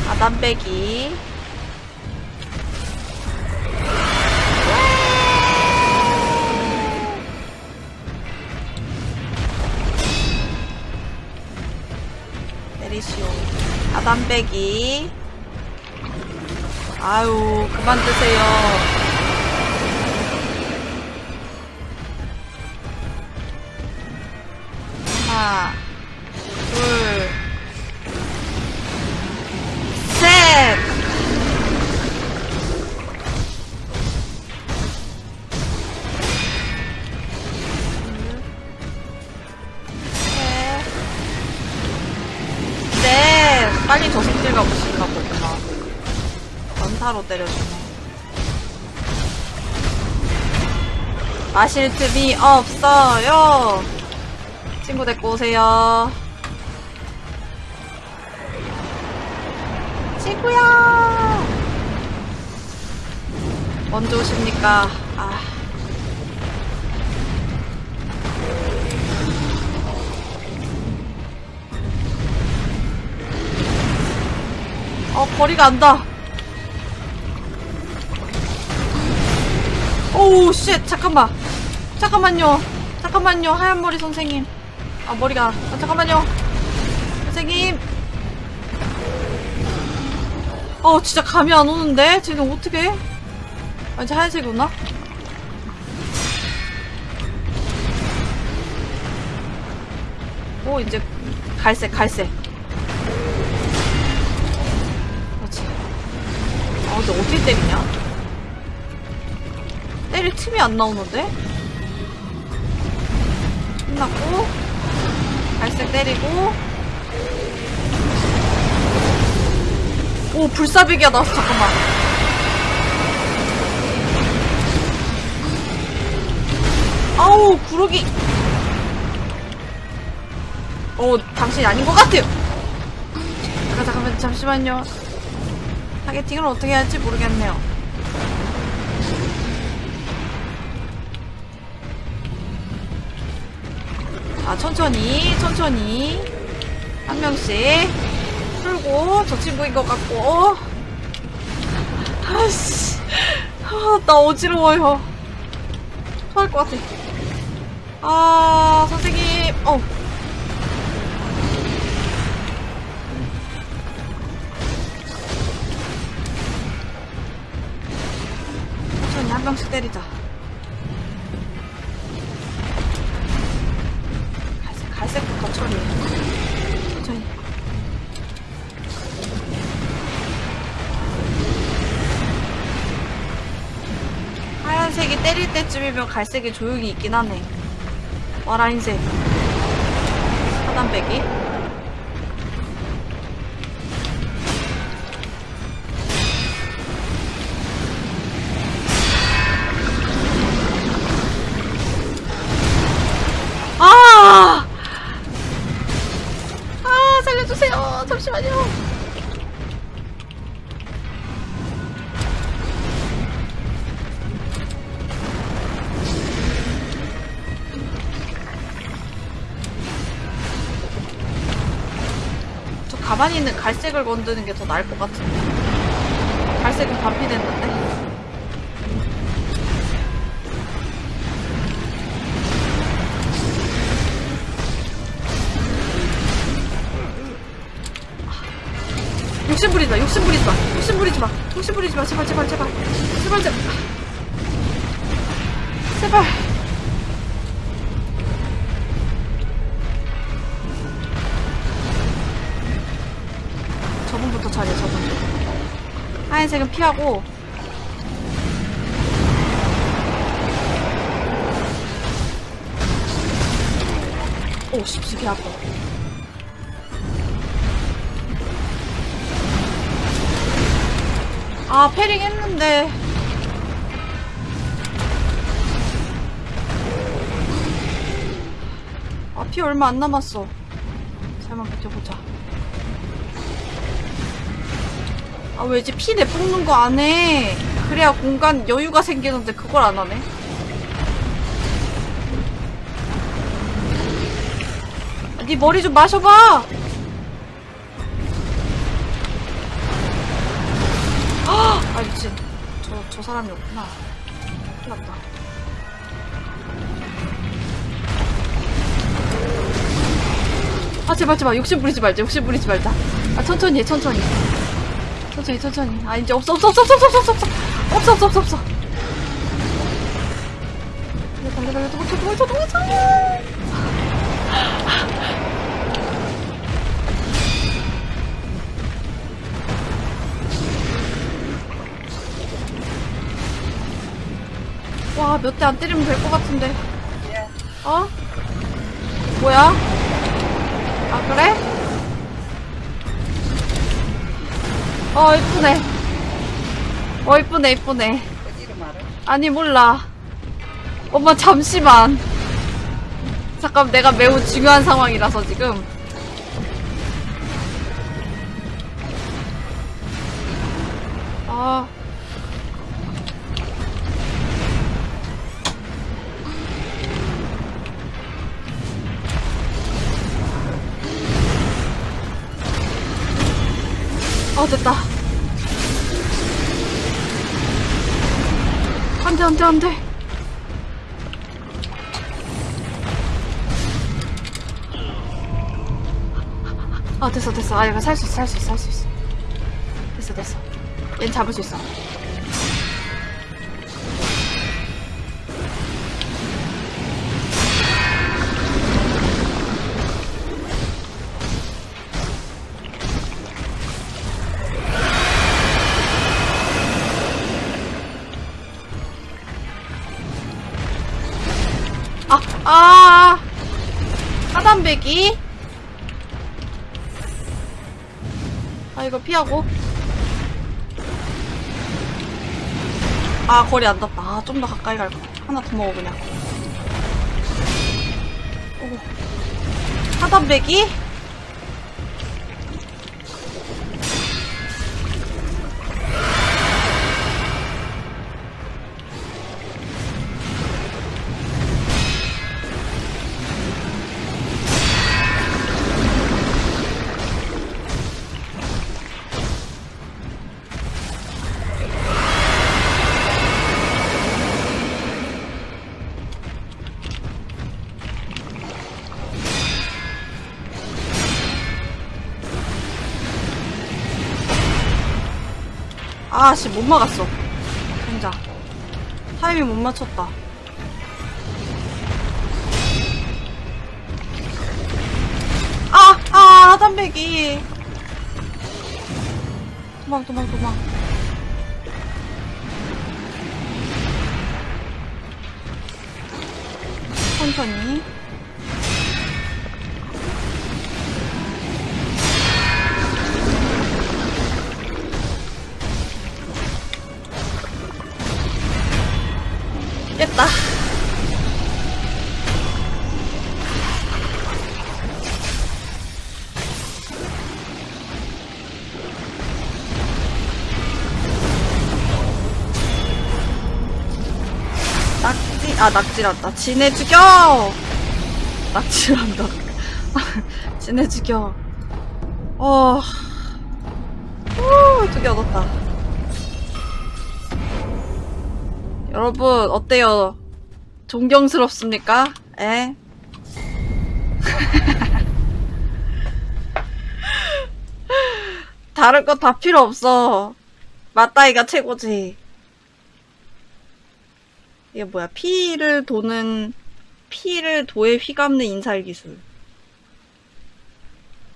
Speaker 1: 아담배기. 내리시오. 아담배기. 아유 그만 드세요. 하나 둘, 셋! 셋. 넷! 빨리 저승길 가고 싶나 보구나. 연타로 때려주네. 마실 틈이 없어요! 친구 데리고 오세요. 친구야! 먼저 오십니까? 아. 어, 거리가 안다. Oh, shit, 잠깐만. 잠깐만요. 잠깐만요, 하얀 머리 선생님. 아, 머리가. 아, 잠깐만요. 선생님. 어, 진짜 감이 안 오는데? 쟤는 어떻게? 아, 이제 하얀색이 오나? 오, 이제 갈색, 갈색. 그렇지. 아, 근데 어떻게 때리냐? 때릴 틈이 안 나오는데? 끝났고, 갈색 때리고, 오, 불사비기가 나왔어, 잠깐만. 아우, 구르기. 어, 당신이 아닌 것 같아요. 잠깐, 잠깐만, 잠시만요. 타겟팅을 어떻게 해야 할지 모르겠네요. 아, 천천히, 천천히. 한 명씩. 풀고, 저 친구인 것 같고. 아씨. 아, 나 어지러워요. 토할 것 같아. 아, 선생님. 어. 천천히 한 명씩 때리자. 때쯤이면 갈색이 조용히 있긴 하네. 와라, 흰색. 하단 빼기. 가만히 있는 갈색을 건드는 게 더 나을 것 같은데. 갈색은 반피 됐는데? 욕심 부리지 마, 욕심 부리지 마, 욕심 부리지 마, 욕심 부리지 마, 제발, 제발, 제발, 제발, 제발, 아, 제발. 하얀색은 피하고. 오 씹씹이 아파. 아 패링 했는데. 아 피 얼마 안 남았어. 잘만 버텨보자 아 왜지 피 내뿜는 거 안 해? 그래야 공간 여유가 생기는데 그걸 안 하네? 아, 네 머리 좀 마셔봐! 아 미친 저, 저 사람이 없구나. 큰일 났다. 아 제발 제발 욕심 부리지 말자. 욕심 부리지 말자. 아 천천히 해 천천히 천천히 천천히 아 이제 없어 없어 없어 없어 없어 없어 없어 없어 없어 없어 없어 달려 달려 달려 도망쳐 도망쳐 도망쳐 와, 몇 대 안 때리면 될 것 같은데. 어? 뭐야? 아, 그래? 어, 이쁘네. 어, 이쁘네, 이쁘네. 아니, 몰라. 엄마, 잠시만. 잠깐, 내가 매우 중요한 상황이라서 지금. 됐어, 됐어. 아, 이거 살 수 있어, 살 수 있어, 살 수 있어. 됐어, 됐어. 얜 잡을 수 있어. 피하고. 아, 거리 안 닿다. 아, 좀 더 가까이 갈 거. 하나 더 먹어, 그냥. 오. 하단배기. 아씨 못 막았어 진짜 타이밍 못 맞췄다 아! 아! 하단배기 도망 도망 도망 아, 낙지란다. 지네 죽여! 낙지란다. 지네 죽여. 어, 후, 두개 얻었다. 여러분 어때요? 존경스럽습니까? 에? 다른 거 다 필요 없어. 맞다이가 최고지. 이게 뭐야? 피를 도는, 피를 도에 휘감는 인살 기술.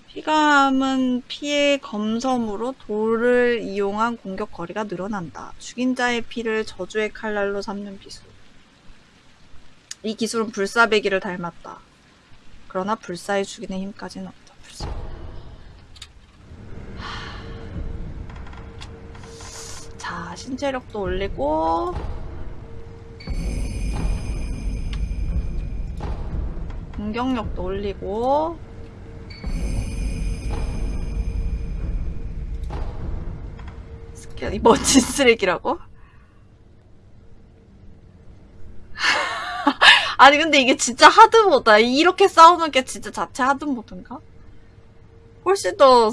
Speaker 1: 휘감은 피의 검섬으로 돌을 이용한 공격 거리가 늘어난다. 죽인 자의 피를 저주의 칼날로 삼는 기술. 이 기술은 불사배기를 닮았다. 그러나 불사의 죽이는 힘까지는 없다. 불사. 자, 신체력도 올리고 공격력도 올리고 스킬, 이 멋진 쓰레기라고? 아니 근데 이게 진짜 하드모다 이렇게 싸우는 게 진짜 자체 하드모드인가? 훨씬 더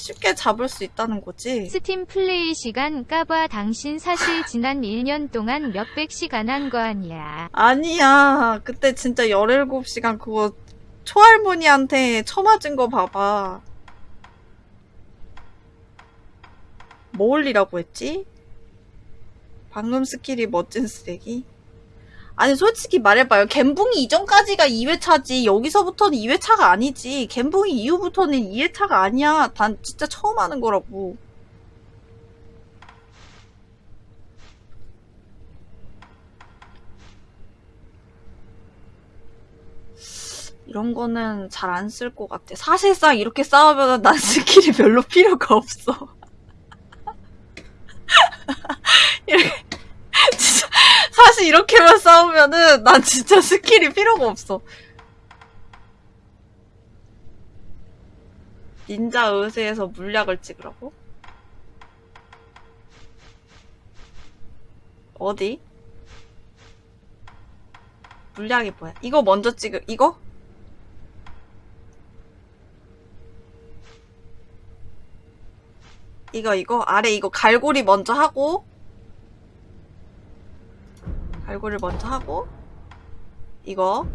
Speaker 1: 쉽게 잡을 수 있다는 거지
Speaker 2: 스팀 플레이 시간 까봐 당신 사실 지난 1년 동안 몇백 시간 한 거 아니야.
Speaker 1: 아니야. 그때 진짜 17시간 그거 초할머니한테 처맞은 거 봐봐. 뭐 올리라고 했지? 방금 스킬이 멋진 쓰레기? 아니, 솔직히 말해봐요. 겐붕이 이전까지가 2회차지. 여기서부터는 2회차가 아니지. 겐붕이 이후부터는 2회차가 아니야. 단, 진짜 처음 하는 거라고. 이런 거는 잘 안 쓸 것 같아. 사실상 이렇게 싸우면 난 스킬이 별로 필요가 없어. 이렇게, 진짜, 사실 싸우면은 난 진짜 스킬이 필요가 없어. 닌자 의수에서 물약을 찍으라고? 어디? 물약이 뭐야? 이거 먼저 찍을, 이거? 이거 이거 아래 이거 갈고리 먼저 하고 갈고리 먼저 하고 이거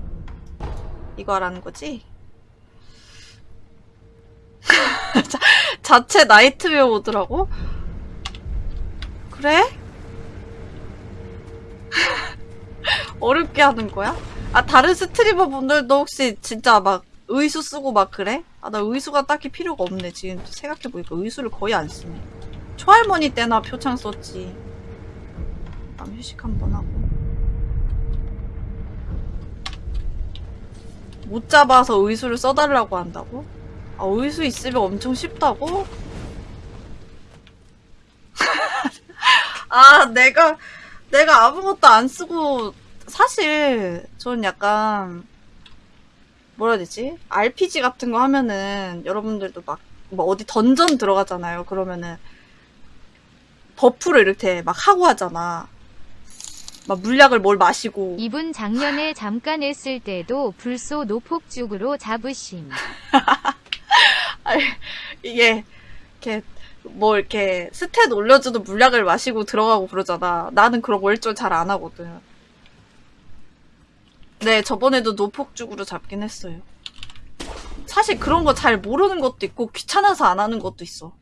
Speaker 1: 이거 하라는 거지? 자, 자체 나이트웨어 오더라고? 그래? 어렵게 하는 거야? 아 다른 스트리머 분들도 혹시 진짜 막 의수 쓰고 막 그래? 아 나 의수가 딱히 필요가 없네 지금 생각해보니까 의수를 거의 안 쓰네 초할머니 때나 표창 썼지 다음 휴식 한번 하고 못 잡아서 의수를 써달라고 한다고? 아 의수 있으면 엄청 쉽다고? 아 내가 내가 아무것도 안 쓰고 사실 전 약간 뭐라 해야 되지? RPG 같은 거 하면은 여러분들도 막 뭐 어디 던전 들어가잖아요. 그러면은 buff를 이렇게 막 하고 하잖아. 막 물약을 뭘 마시고
Speaker 2: 이분 작년에 잠깐 했을 때도 불소도 폭죽으로 잡으심.
Speaker 1: 이게 이렇게 뭐 이렇게 스탯 올려주는 물약을 마시고 들어가고 그러잖아. 나는 그런 거 일절 잘 안 하거든. 네, 저번에도 노폭죽으로 잡긴 했어요. 사실 그런 거 잘 모르는 것도 있고 귀찮아서 안 하는 것도 있어.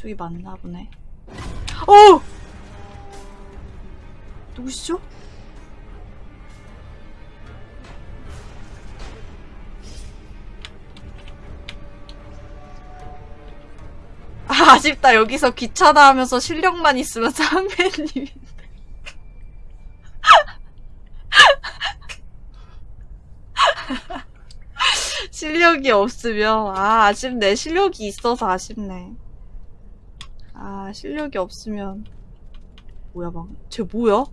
Speaker 1: 저기 맞나 보네. 어! 누구시죠? 아, 아쉽다. 여기서 귀찮아 하면서 실력만 있으면 상배님이. 실력이 없으면, 아, 아쉽네. 실력이 있어서 아쉽네. 아, 실력이 없으면. 뭐야, 방. 쟤 뭐야?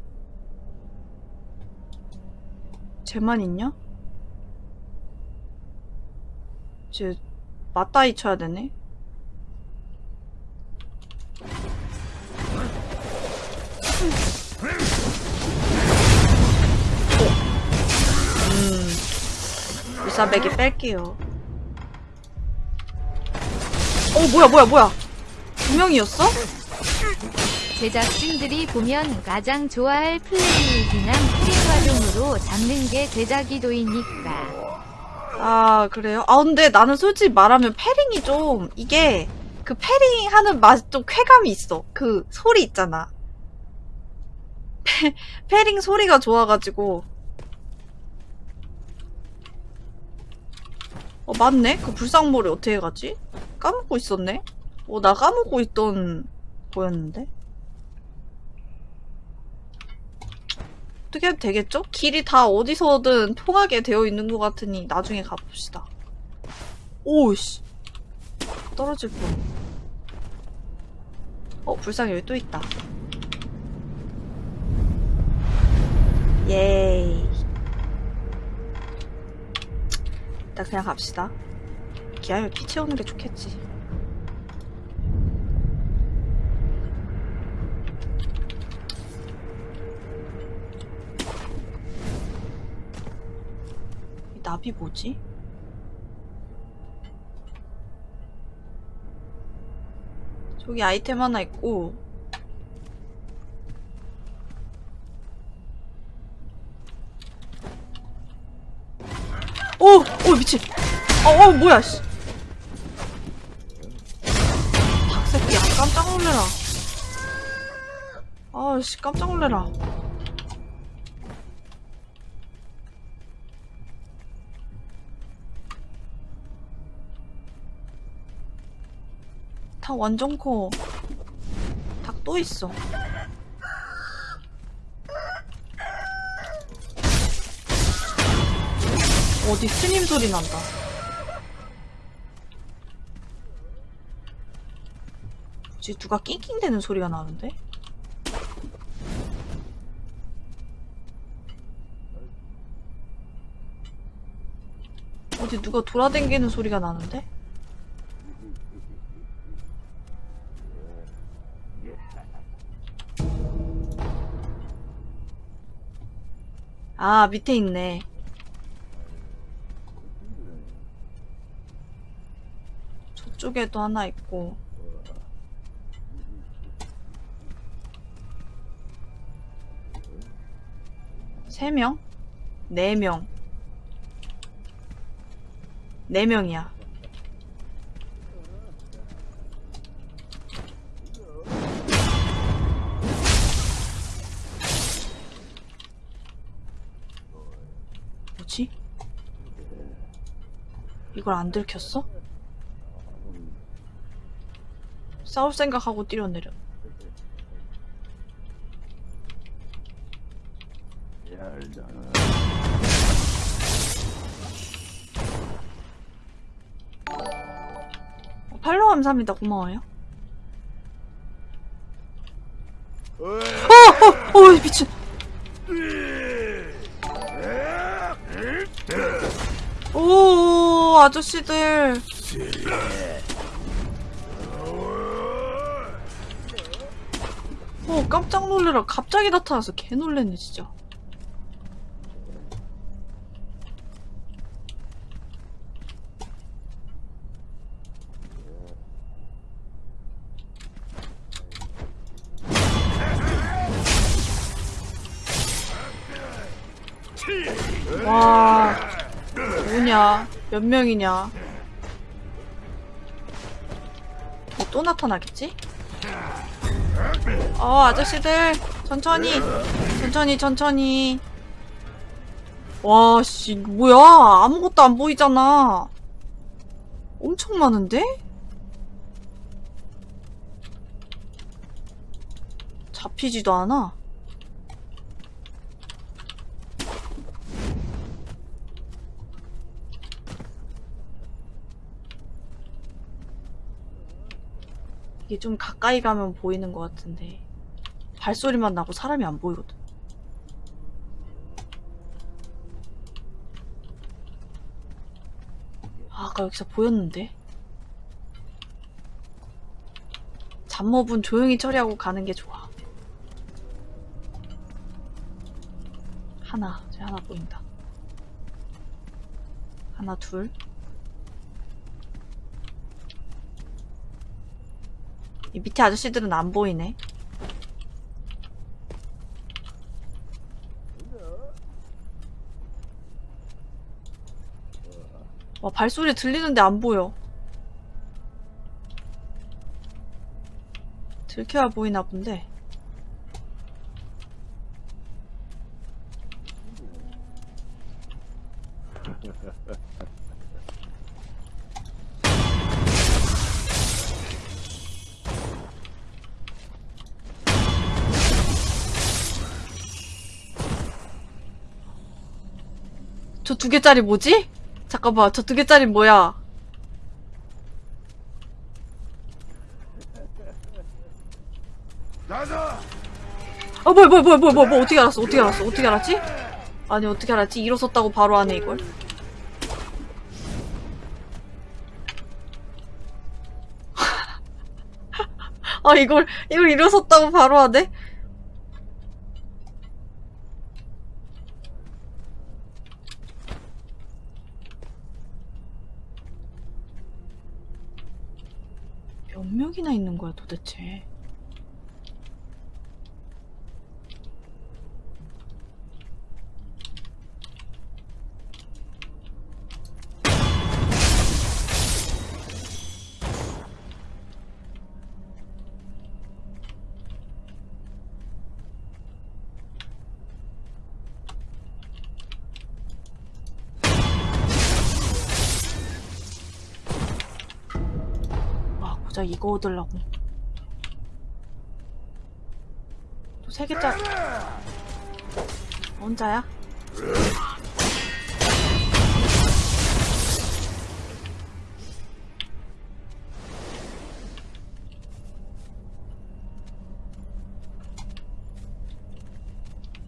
Speaker 1: 쟤만 있냐? 쟤, 맞다이 쳐야 되네? 음, 불사배기 뺄게요. 어, 뭐야, 뭐야, 뭐야. 두 명이었어?
Speaker 2: 제작진들이 보면 가장 좋아할 플레이 기남 프리화종으로 잡는 게 제작 의도이니까.
Speaker 1: 아, 그래요? 아, 근데 나는 솔직히 말하면 패링이 좀, 이게, 그 패링 하는 맛, 좀 쾌감이 있어. 그 소리 있잖아. 패, 패링 소리가 좋아가지고. 어, 맞네? 그 불상모를 어떻게 가지? 까먹고 있었네? 어, 나 까먹고 있던 거였는데? 어떻게 해도 되겠죠? 길이 다 어디서든 통하게 되어 있는 것 같으니 나중에 가봅시다. 오우씨. 떨어질 뻔. 어, 불상 여기 또 있다. 예이. 일단 그냥 갑시다. 기아면 피 채우는 게 좋겠지. 나비 뭐지? 저기 아이템 하나 있고 오! 오 미친! 어, 어 뭐야 씨 닭새끼야 깜짝 놀래라 아씨 깜짝 놀래라 닭 완전 커. 닭 또 있어. 어디 스님 소리 난다. 뭐지 누가 낑낑대는 소리가 나는데? 어디 누가 돌아댕기는 소리가 나는데? 아, 밑에 있네. 저쪽에도 하나 있고. 세 명? 네 명. 네 명이야. 이걸 안 들켰어? 싸울 생각하고 뛰어내려. 어, 팔로우 감사합니다. 고마워요. 어! 어! 어! 미친! 오, 아저씨들. 어, 깜짝 놀래라. 갑자기 나타나서 개 놀랬네, 진짜. 몇 명이냐? 뭐또 나타나겠지? 어, 아저씨들, 천천히, 천천히, 천천히. 와, 씨, 뭐야? 아무것도 안 보이잖아. 엄청 많은데? 잡히지도 않아. 이게 좀 가까이 가면 보이는 것 같은데 발소리만 나고 사람이 안 보이거든. 아, 아까 여기서 보였는데? 잡몹은 조용히 처리하고 가는 게 좋아. 하나, 저 하나 보인다. 하나, 둘. 밑에 아저씨들은 안 보이네. 발소리 들리는데 안 보여. 들켜야 보이나 본데. 두 개짜리 뭐지? 잠깐만, 저 두 개짜리 뭐야? 어, 뭐야, 뭐야, 뭐야, 뭐야, 뭐야, 뭐, 어떻게 알았어, 어떻게 알았어, 어떻게 알았지? 아니, 어떻게 알았지? 일어섰다고 바로 하네, 이걸. 아, 이걸, 이걸 일어섰다고 바로 하네? 몇 명이나 있는 거야, 도대체? 와, 고작 이거 얻으려고. 또 세 개짜리. 혼자야?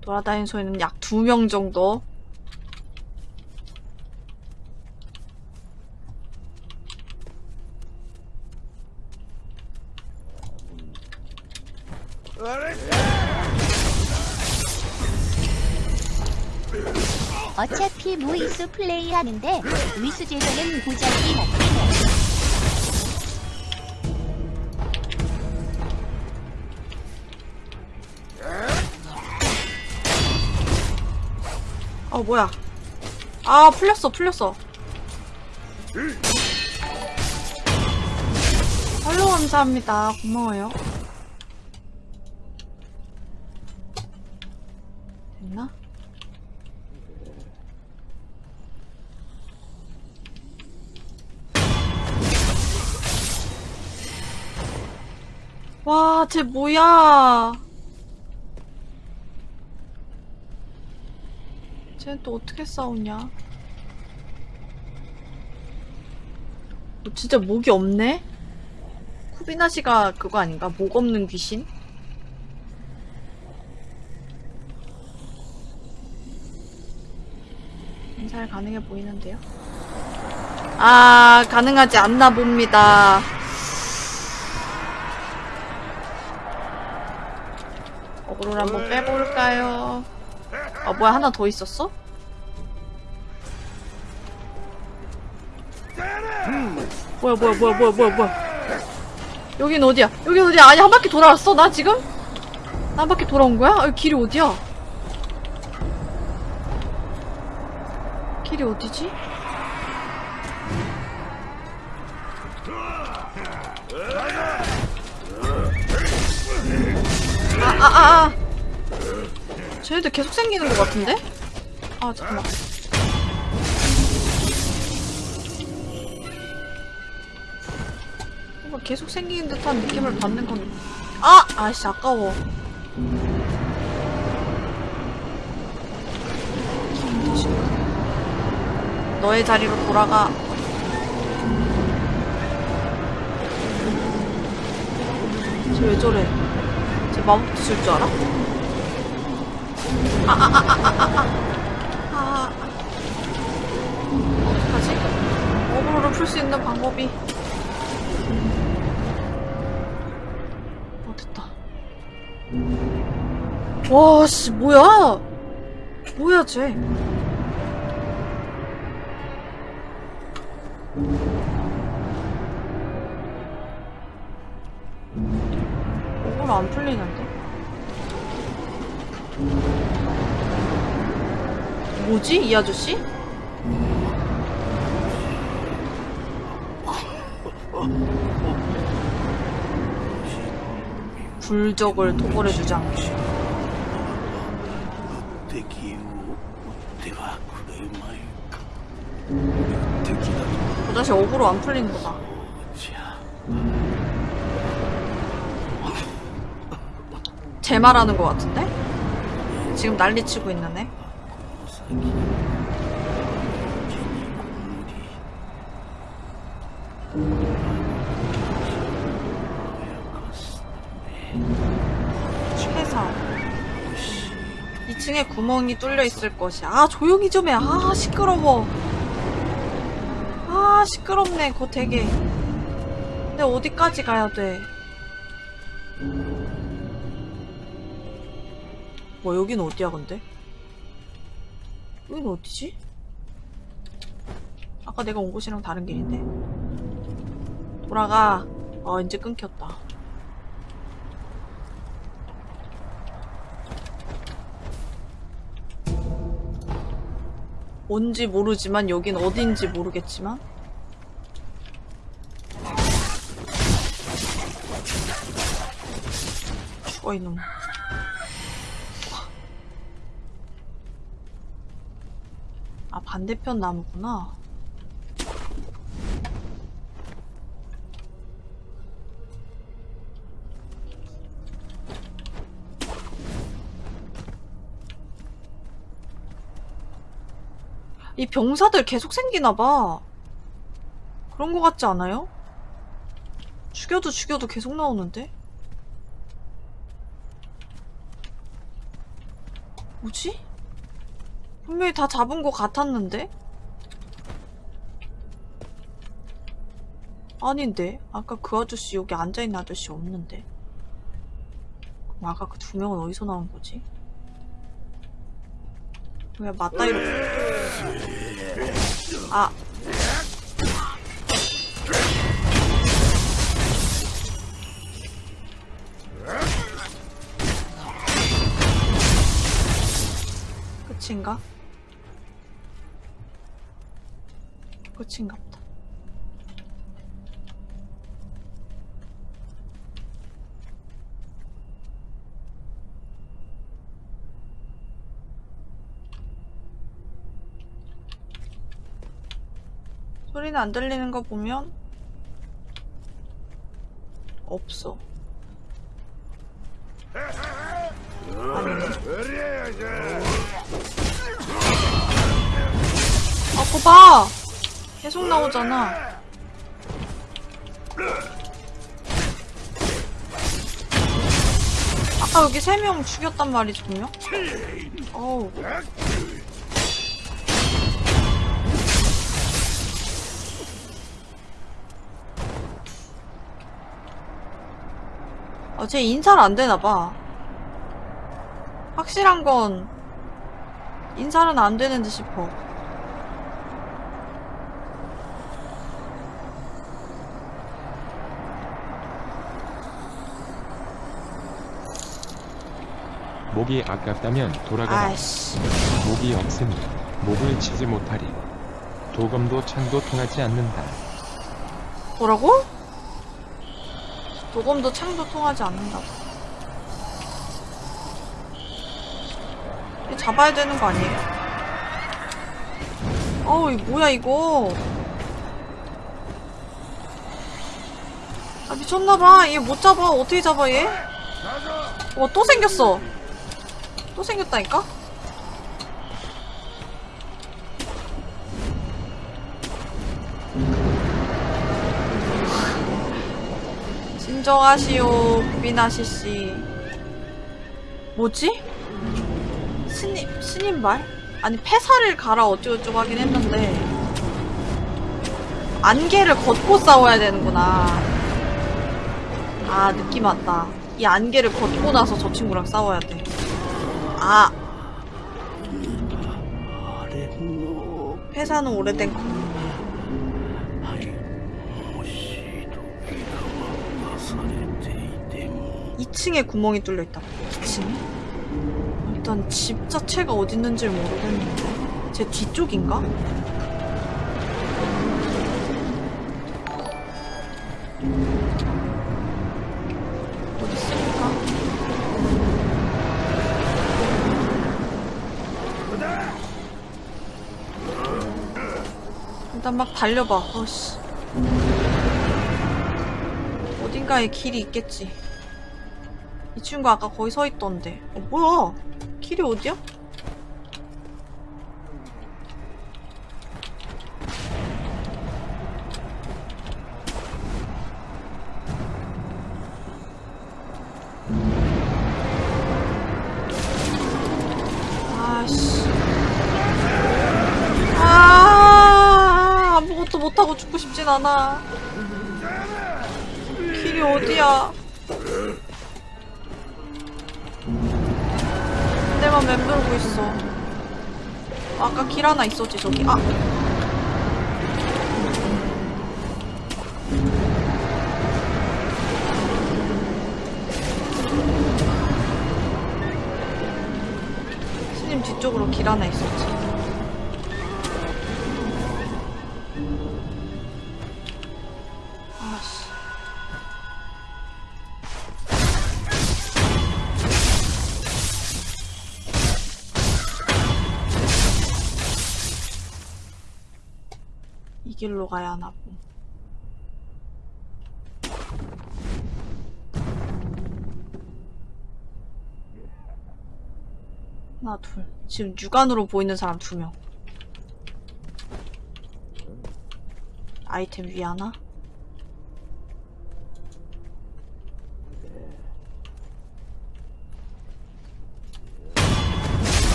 Speaker 1: 돌아다니는 소리는 약 두 명 정도.
Speaker 6: 무이수 플레이하는데 위수 제도는 보자기 해.
Speaker 1: 어, 뭐야. 아, 풀렸어, 풀렸어. 팔로우 감사합니다. 고마워요. 쟤 뭐야. 쟤는 또 어떻게 싸우냐? 뭐 진짜 목이 없네? 쿠비나 씨가 그거 아닌가? 목 없는 귀신? 잘 가능해 보이는데요? 아, 가능하지 않나 봅니다. 어그로를 한번 빼볼까요? 아, 뭐야, 하나 더 있었어? 뭐야, 뭐야, 뭐야, 뭐야, 뭐야, 뭐야. 여긴 어디야? 여긴 어디야? 아니, 한 바퀴 돌아왔어? 나 지금? 나 한 바퀴 돌아온 거야? 아, 길이 어디야? 길이 어디지? 아, 아, 아, 아. 쟤네들 계속 생기는 것 같은데? 아, 잠깐만. 뭔가 계속 생기는 듯한 느낌을 받는 건. 아! 아씨, 아까워. 너의 자리로 돌아가. 쟤 왜 저래? 쟤 마법도 쓸 줄 알아? 아, 아, 아, 아, 아, 아, 아. 아. 어떡하지? 어그로를 풀 수 있는 방법이. 어, 됐다. 와, 씨, 뭐야? 뭐야, 쟤. 아저씨? 굴적을 토벌해
Speaker 4: 주자.
Speaker 1: 그 자식 억으로 안
Speaker 4: 풀리는구나
Speaker 1: 제 말하는 것 같은데? 지금 난리치고 있는 애? 2층에 구멍이 뚫려 있을 것이야. 아, 조용히 좀 해. 아, 시끄러워. 아, 시끄럽네. 거 되게. 근데 어디까지 가야 돼? 뭐, 여긴 어디야, 근데? 여긴 어디지? 아까 내가 온 곳이랑 다른 길인데. 돌아가. 어, 이제 끊겼다. 뭔지 모르지만 여긴 어딘지 모르겠지만. 죽어 이놈. 아 반대편 나무구나 이 병사들 계속 생기나봐. 그런 거 같지 않아요? 죽여도 죽여도 계속 나오는데? 뭐지? 분명히 다 잡은 거 같았는데? 아닌데? 아까 그 아저씨 여기 앉아있는 아저씨 없는데? 그럼 아까 그 두 명은 어디서 나온 거지? 왜 맞다이로 아. 끝인가? 끝인가 소리는 안 들리는 거 보면 없어. 아, 거 봐! 계속 나오잖아. 아까 여기 세 명 죽였단 분명? 어우. 어, 쟤 인사를 안 되나봐. 확실한 건, 인사는 안 되는 듯 싶어.
Speaker 7: 목이 아깝다면 돌아가라.
Speaker 1: 아이씨.
Speaker 7: 목이 없으니 목을 치지 못하리. 도검도 창도 통하지 않는다.
Speaker 1: 뭐라고? 도검도 창도 통하지 않는다고. 잡아야 되는 거 아니에요? 어우, 이 뭐야, 이거. 아, 미쳤나봐. 얘 못 잡아. 어떻게 잡아, 얘? 와, 또 생겼어. 또 생겼다니까? 진정하시오 비나시씨. 뭐지? 스님, 스님 말? 아니 폐사를 갈아 어쩌고저쩌고 하긴 했는데. 안개를 걷고 싸워야 되는구나. 아 느낌 왔다. 이 안개를 걷고 나서 저 친구랑 싸워야 돼아. 회사는 오래된 거 2층에 구멍이 뚫려 있다. 2층에? 일단 집 자체가 어디 있는지 모르겠는데. 제 뒤쪽인가? 일단 막 달려봐. 어씨. 어딘가에 길이 있겠지. 이 친구 아까 거기 서 있던데. 어, 뭐야? 길이 어디야? 아씨. 아, 아무것도 못하고 죽고 싶진 않아. 길 하나 있었지, 저기. 아! 스님 뒤쪽으로 길 하나 있었 이 길로 가야 하나 둘. 지금 육안으로 보이는 사람 두 명. 아이템 위 하나?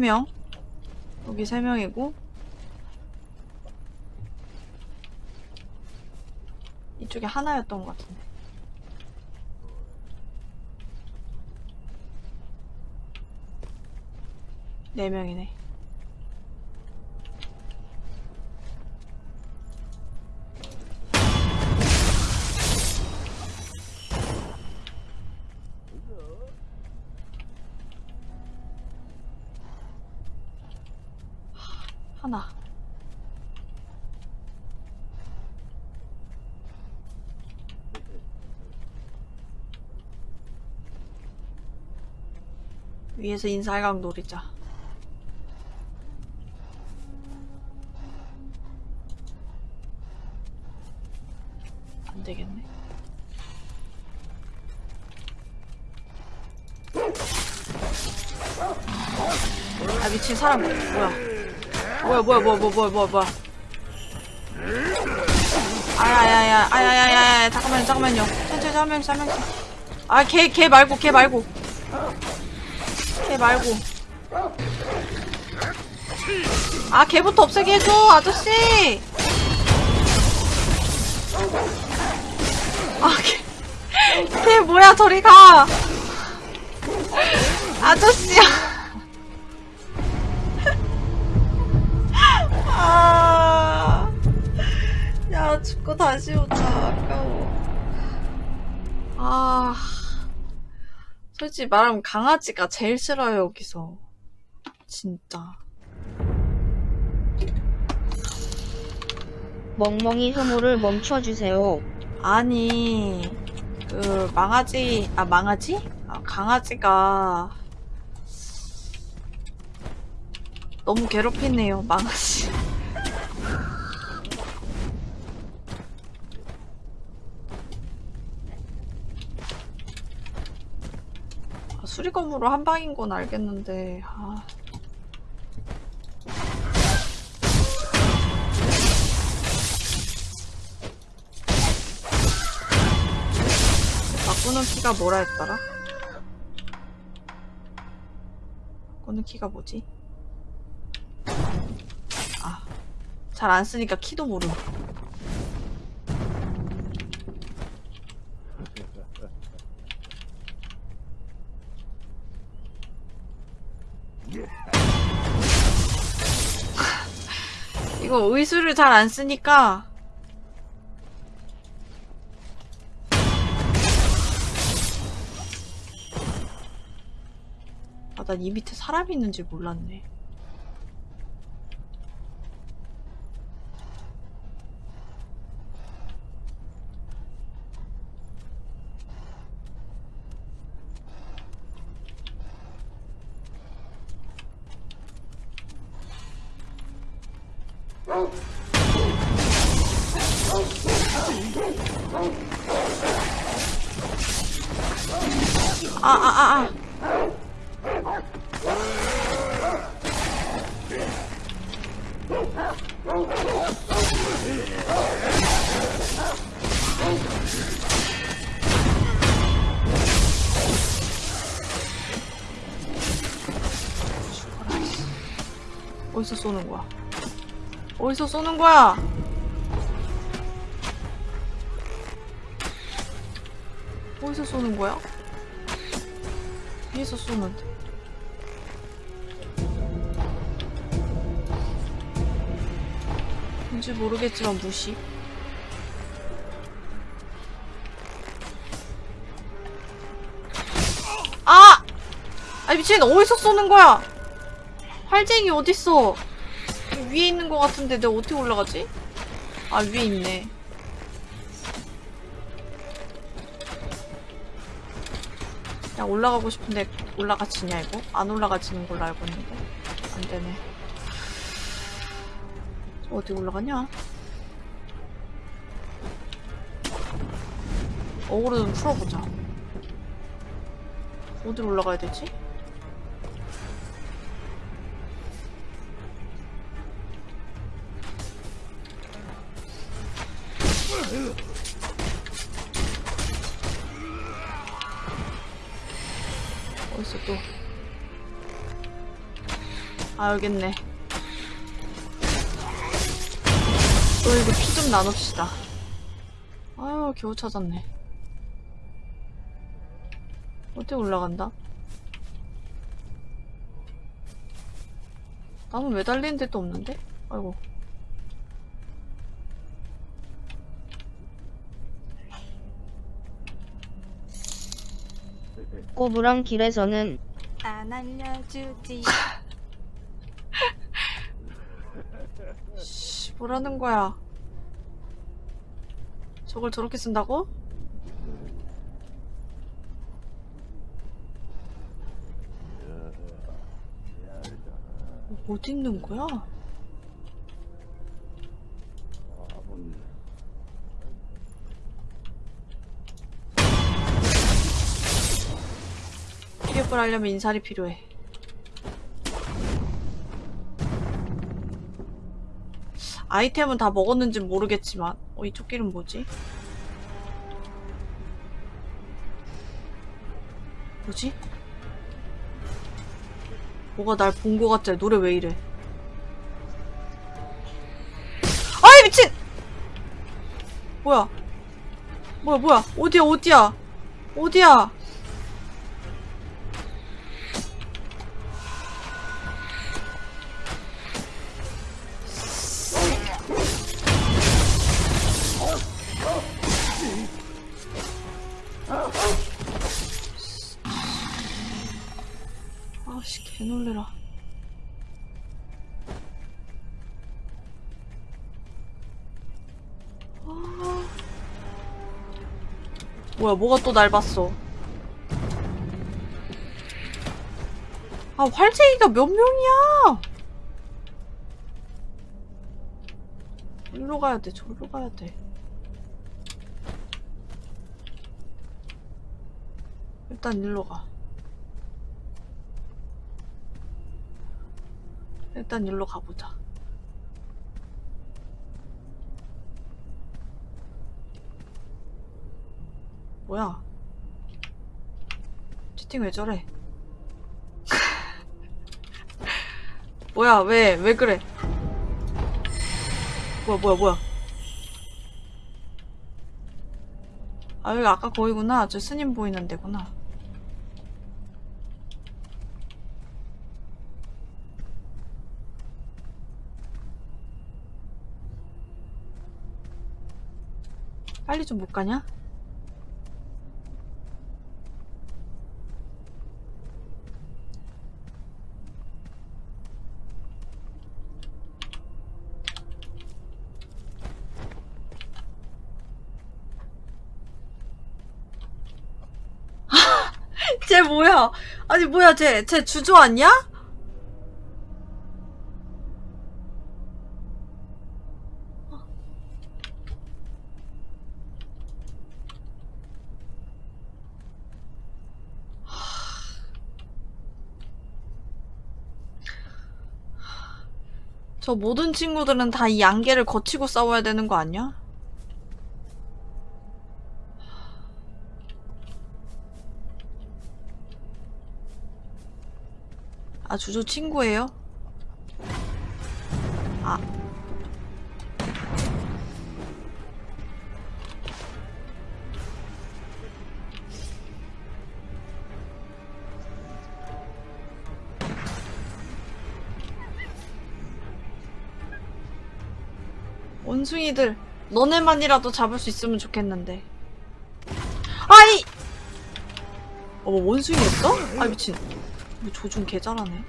Speaker 1: 세 명? 여기 세 명이고. 이쪽에 하나였던 것 같은데. 네 명이네 하나 위에서 인사각 노리자. 안 되겠네. 아 미친 사람. 뭐야? 뭐야 뭐야 뭐야 뭐야 뭐야 뭐야. 아야야야 아야야야 잠깐만요 잠깐만요. 천천히 한 명씩. 아걔 걔 말고 걔 말고 걔 말고. 아 걔부터 없애게 해줘 아저씨! 아걔 걔 뭐야 저리 가! 아저씨야 솔직히 말하면 강아지가 제일 싫어요, 여기서. 진짜.
Speaker 6: 멍멍이 혐오를 멈춰주세요.
Speaker 1: 아니, 그, 망아지, 아, 망아지? 아, 강아지가 너무 괴롭히네요, 망아지. 수리검으로 한 방인 건 알겠는데, 아. 바꾸는 키가 뭐라 했더라? 바꾸는 키가 뭐지? 아, 잘 안 쓰니까 키도 모름. 이거 의수를 잘 안 쓰니까 아, 난 이 밑에 사람이 있는지 몰랐네. 쏘는 거야? 어디서 쏘는 거야? 위에서 쏘면 돼. 뭔지 모르겠지만 무시. 아! 아 미친 어디서 쏘는 거야? 활쟁이 어딨어? 위에 있는 것 같은데 내가 어떻게 올라가지? 아 위에 있네. 그냥 올라가고 싶은데 올라가지냐 이거? 안 올라가지는 걸로 알고 있는데 안 되네. 어디 올라가냐? 어그로 좀 풀어보자. 어디로 올라가야 되지? 아 여깄네. 또 이거 피좀 나눕시다. 아유 겨우 찾았네. 어디 올라간다? 나는 매달리는 데도 없는데? 아이고.
Speaker 6: 꼬부랑 길에서는
Speaker 1: 안 알려주지. 씨, 뭐라는 거야? 저걸 저렇게 쓴다고? 어디 있는 거야? 피격을 하려면 인살이 필요해. 아이템은 다 먹었는지 모르겠지만 어 이쪽 길은 뭐지? 뭐지? 뭐가 날 본 거 같지? 노래 왜 이래? 아이 미친! 뭐야? 뭐야 뭐야? 어디야 어디야? 어디야? 뭐야 뭐가 또 날 봤어? 아 활쟁이가 몇 명이야? 일로 가야 돼 저리로 가야 돼. 일단 일로 가. 일단 일로 가보자. 뭐야? 채팅 왜 저래? 뭐야, 왜, 왜 그래? 뭐야, 뭐야, 뭐야. 아, 여기 아까 거기구나. 저 스님 보이는 데구나. 빨리 좀 못 가냐? 쟤 아니 뭐야 쟤? 쟤 아니야? 저 모든 친구들은 다이 안개를 거치고 싸워야 되는 거 아니야? 아, 주조 친구예요? 아. 원숭이들, 너네만이라도 잡을 수 있으면 좋겠는데. 아이! 어머, 원숭이였어? 아, 미친. 뭐 조준 개 잘하네.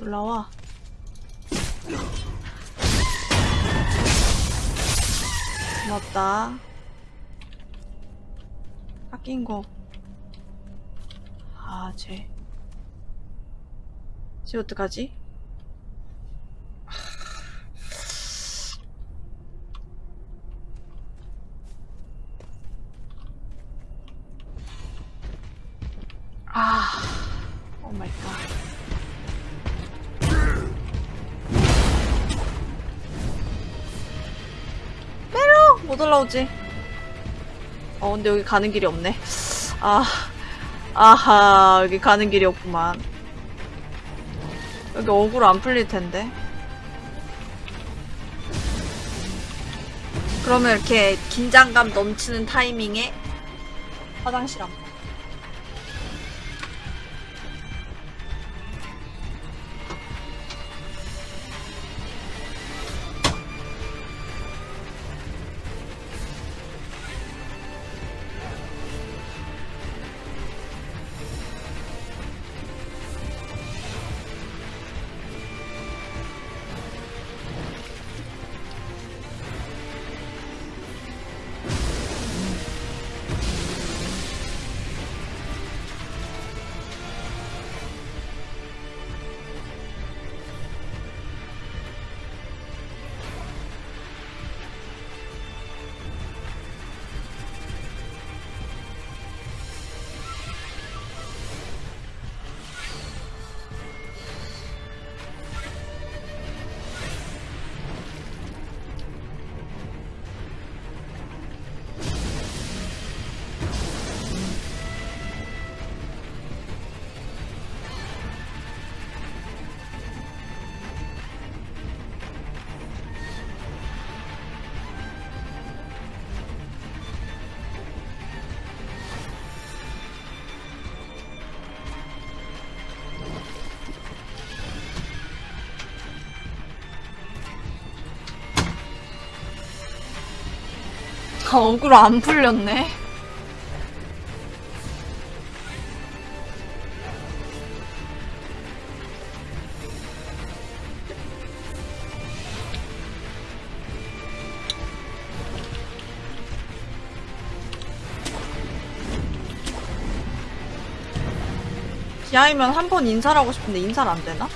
Speaker 1: 올라와. 고맙다. 아낀 거. 아, 쟤. 쟤 어떡하지? 올라오지. 어, 근데 여기 가는 길이 없네. 아, 아하, 여기 가는 길이 없구만. 여기 억울 안 풀릴 텐데. 그러면 이렇게 긴장감 넘치는 타이밍에 화장실 한 번. 아, 억울 안 풀렸네. 기아이면 한 번 인사를 하고 싶은데 인사를 안 되나?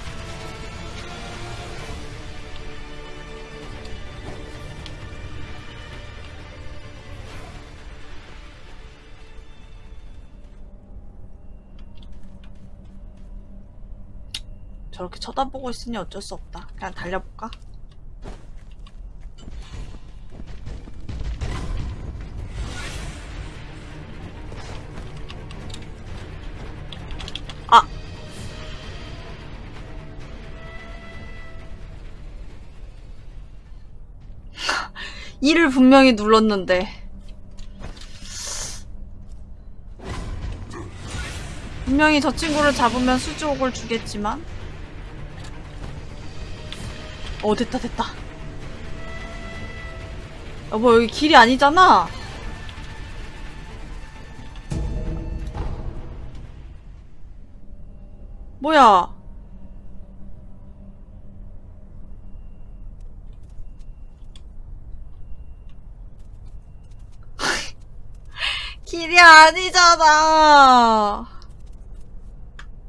Speaker 1: 쳐다보고 있으니 어쩔 수 없다. 그냥 달려볼까? 아! 이를 분명히 눌렀는데. 분명히 저 친구를 잡으면 수주옥을 주겠지만. 어 됐다 됐다. 아 뭐 여기 길이 아니잖아. 뭐야? 길이 아니잖아.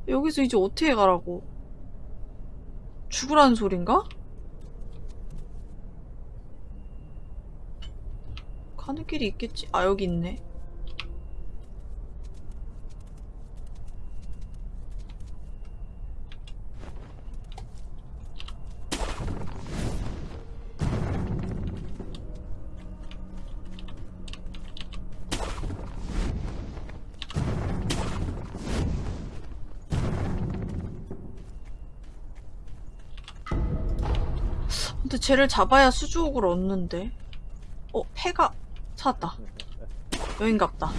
Speaker 1: 여기서 이제 어떻게 가라고? 죽으라는 소린가? 가는 길이 있겠지. 아, 여기 있네. 근데 쟤를 잡아야 수주옥을 얻는데. 어, 패가 찾았다. 여긴갑다.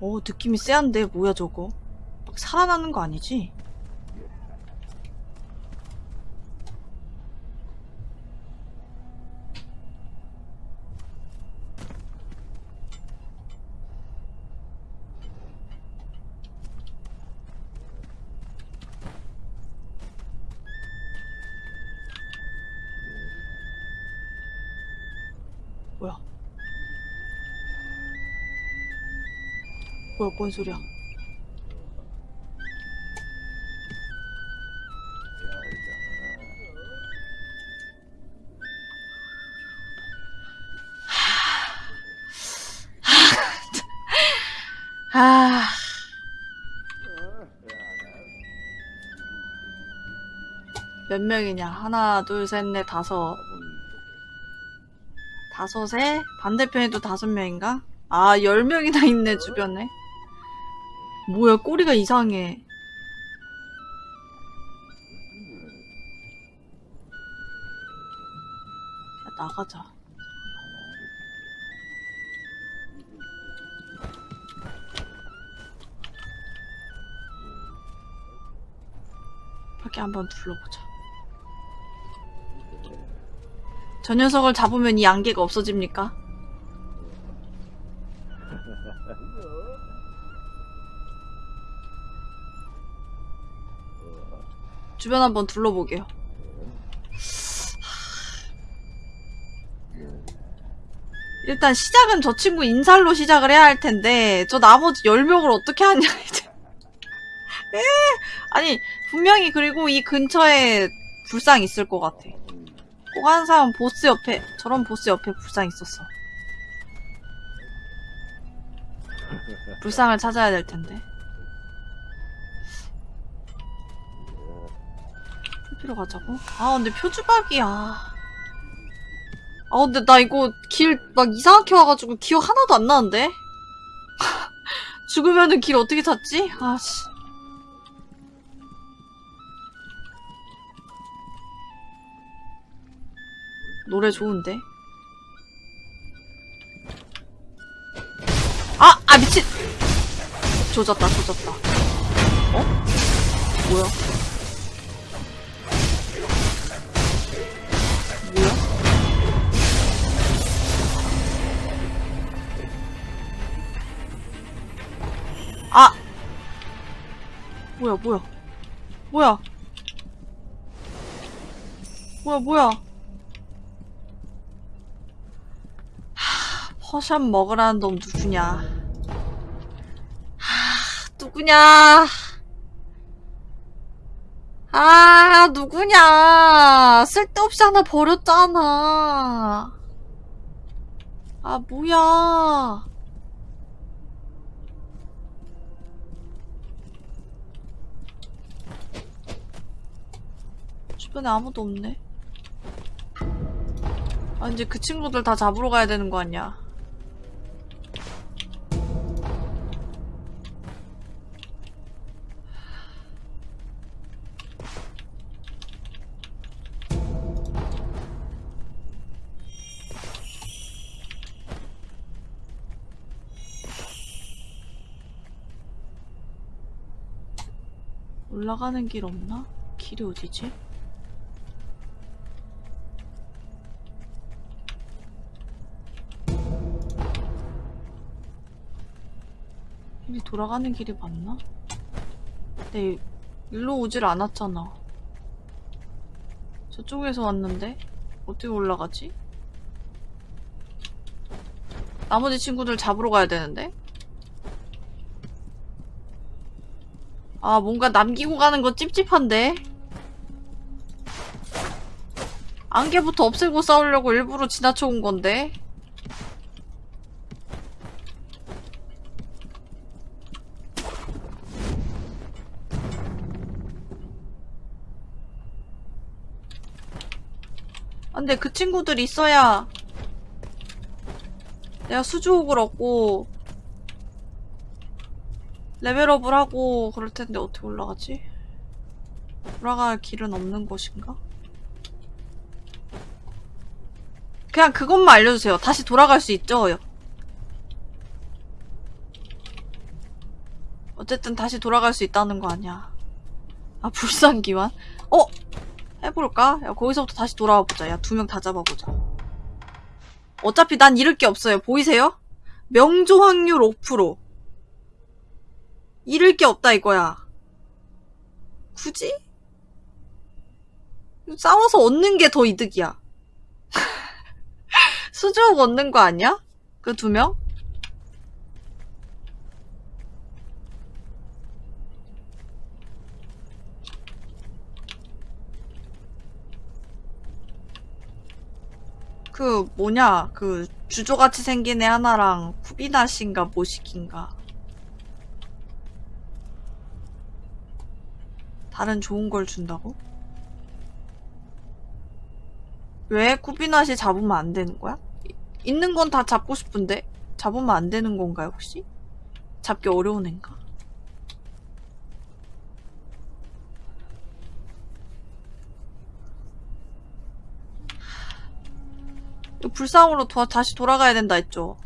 Speaker 1: 오, 느낌이 쎄한데 뭐야 저거? 막 살아나는 거 아니지? 뭐야, 뭔 소리야? 아. 몇 명이냐? 하나, 둘, 셋, 넷, 다섯. 다섯에 반대편에도 다섯 명인가? 아, 열 명이나 있네, 주변에. 뭐야, 꼬리가 이상해. 야, 나가자. 밖에 한번 둘러보자. 저 녀석을 잡으면 이 안개가 없어집니까? 주변 한번 둘러보게요. 일단 시작은 저 친구 인살로 시작을 해야 할 텐데 저 나머지 10명을 어떻게 하냐 이제. 에 아니 분명히 그리고 이 근처에 불상 있을 것 같아. 꼭 하는 사람 보스 옆에 저런 보스 옆에 불상 있었어. 불상을 찾아야 될 텐데. 표지로 가자고? 아 근데 표주박이야. 아 근데 나 이거 길 막 이상하게 와가지고 기억 하나도 안 나는데? 죽으면은 길 어떻게 찾지? 아씨. 노래 좋은데? 아! 아 미친! 조졌다 조졌다 어? 뭐야? 뭐야 뭐야 뭐야 뭐야 뭐야 퍼션 먹으라는 놈 누구냐? 하, 누구냐? 아, 누구냐? 쓸데없이 하나 버렸잖아. 아, 뭐야. 주변에 아무도 없네. 아, 이제 그 친구들 다 잡으러 가야 되는 거 아니야? 올라가는 길 없나? 길이 어디지? 여기 돌아가는 길이 맞나? 네, 일로 오질 않았잖아. 저쪽에서 왔는데? 어떻게 올라가지? 나머지 친구들 잡으러 가야 되는데? 아, 뭔가 남기고 가는 거 찝찝한데? 안개부터 없애고 싸우려고 일부러 지나쳐 온 건데? 아, 근데 그 친구들 있어야 내가 수주옥을 얻고 레벨업을 하고 그럴 텐데 어떻게 올라가지? 올라갈 길은 없는 곳인가? 그냥 그것만 알려주세요. 다시 돌아갈 수 있죠? 어쨌든 다시 돌아갈 수 있다는 거 아니야. 아, 불상기환? 어? 해볼까? 야, 거기서부터 다시 돌아와 보자. 야, 두 명 다 잡아보자. 어차피 난 잃을 게 없어요. 보이세요? 명조 확률 5%. 잃을 게 없다 이거야. 굳이? 싸워서 얻는 게 더 이득이야. 수주옥 얻는 거 아니야? 그 두 명? 그 뭐냐 그 주조같이 생긴 애 하나랑 쿠비나신가 모시킨가 다른 좋은 걸 준다고? 왜 쿠비나시 잡으면 안 되는 거야? 이- 있는 건 다 잡고 싶은데 잡으면 안 되는 건가요 혹시? 잡기 어려운 앤가? 불상으로 도- 다시 돌아가야 된다 했죠.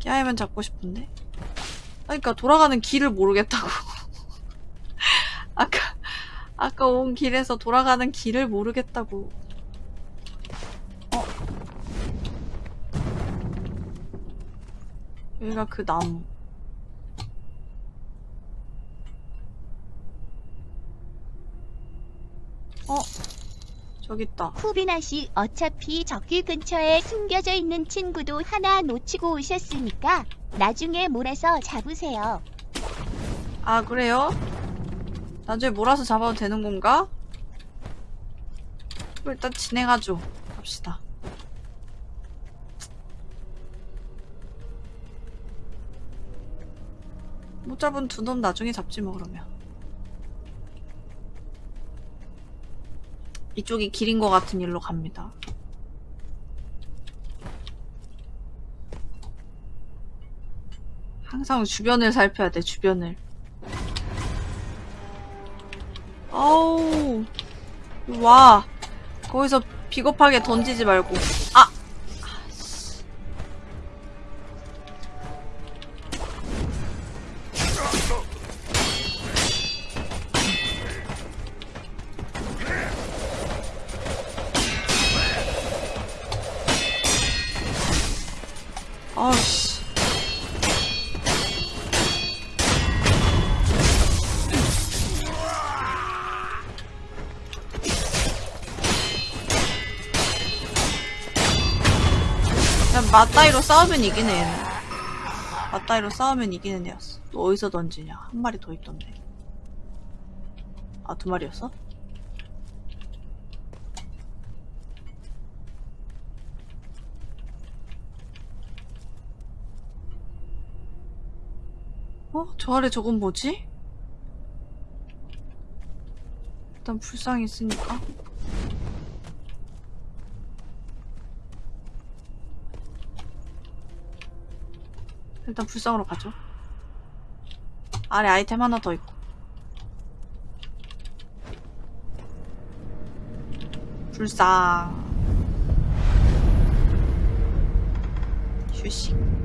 Speaker 1: 깨아이면 잡고 싶은데. 그러니까 돌아가는 길을 모르겠다고. 아까 아까 온 길에서 돌아가는 길을 모르겠다고. 어. 여기가 그 나무. 어? 저기 있다.
Speaker 6: 후비나 씨 어차피 저길 근처에 숨겨져 있는 친구도 하나 놓치고 오셨으니까 나중에 몰아서 잡으세요.
Speaker 1: 아, 그래요? 나중에 몰아서 잡아도 되는 건가? 일단 진행하죠. 갑시다. 못 잡은 두 놈 나중에 잡지 뭐 그러면. 이쪽이 길인 것 같은 일로 갑니다. 항상 주변을 살펴야 돼, 주변을. 아우 와 거기서 비겁하게 던지지 말고 아 맞다이로 싸우면 이기네 얘는 맞다이로 싸우면 이기는 애였어 너 어디서 던지냐 한 마리 더 있던데 아 두 마리였어? 어? 저 아래 저건 뭐지? 일단 불상이 있으니까 일단 불상으로 가죠. 아래 아이템 하나 더 있고. 불상. 휴식.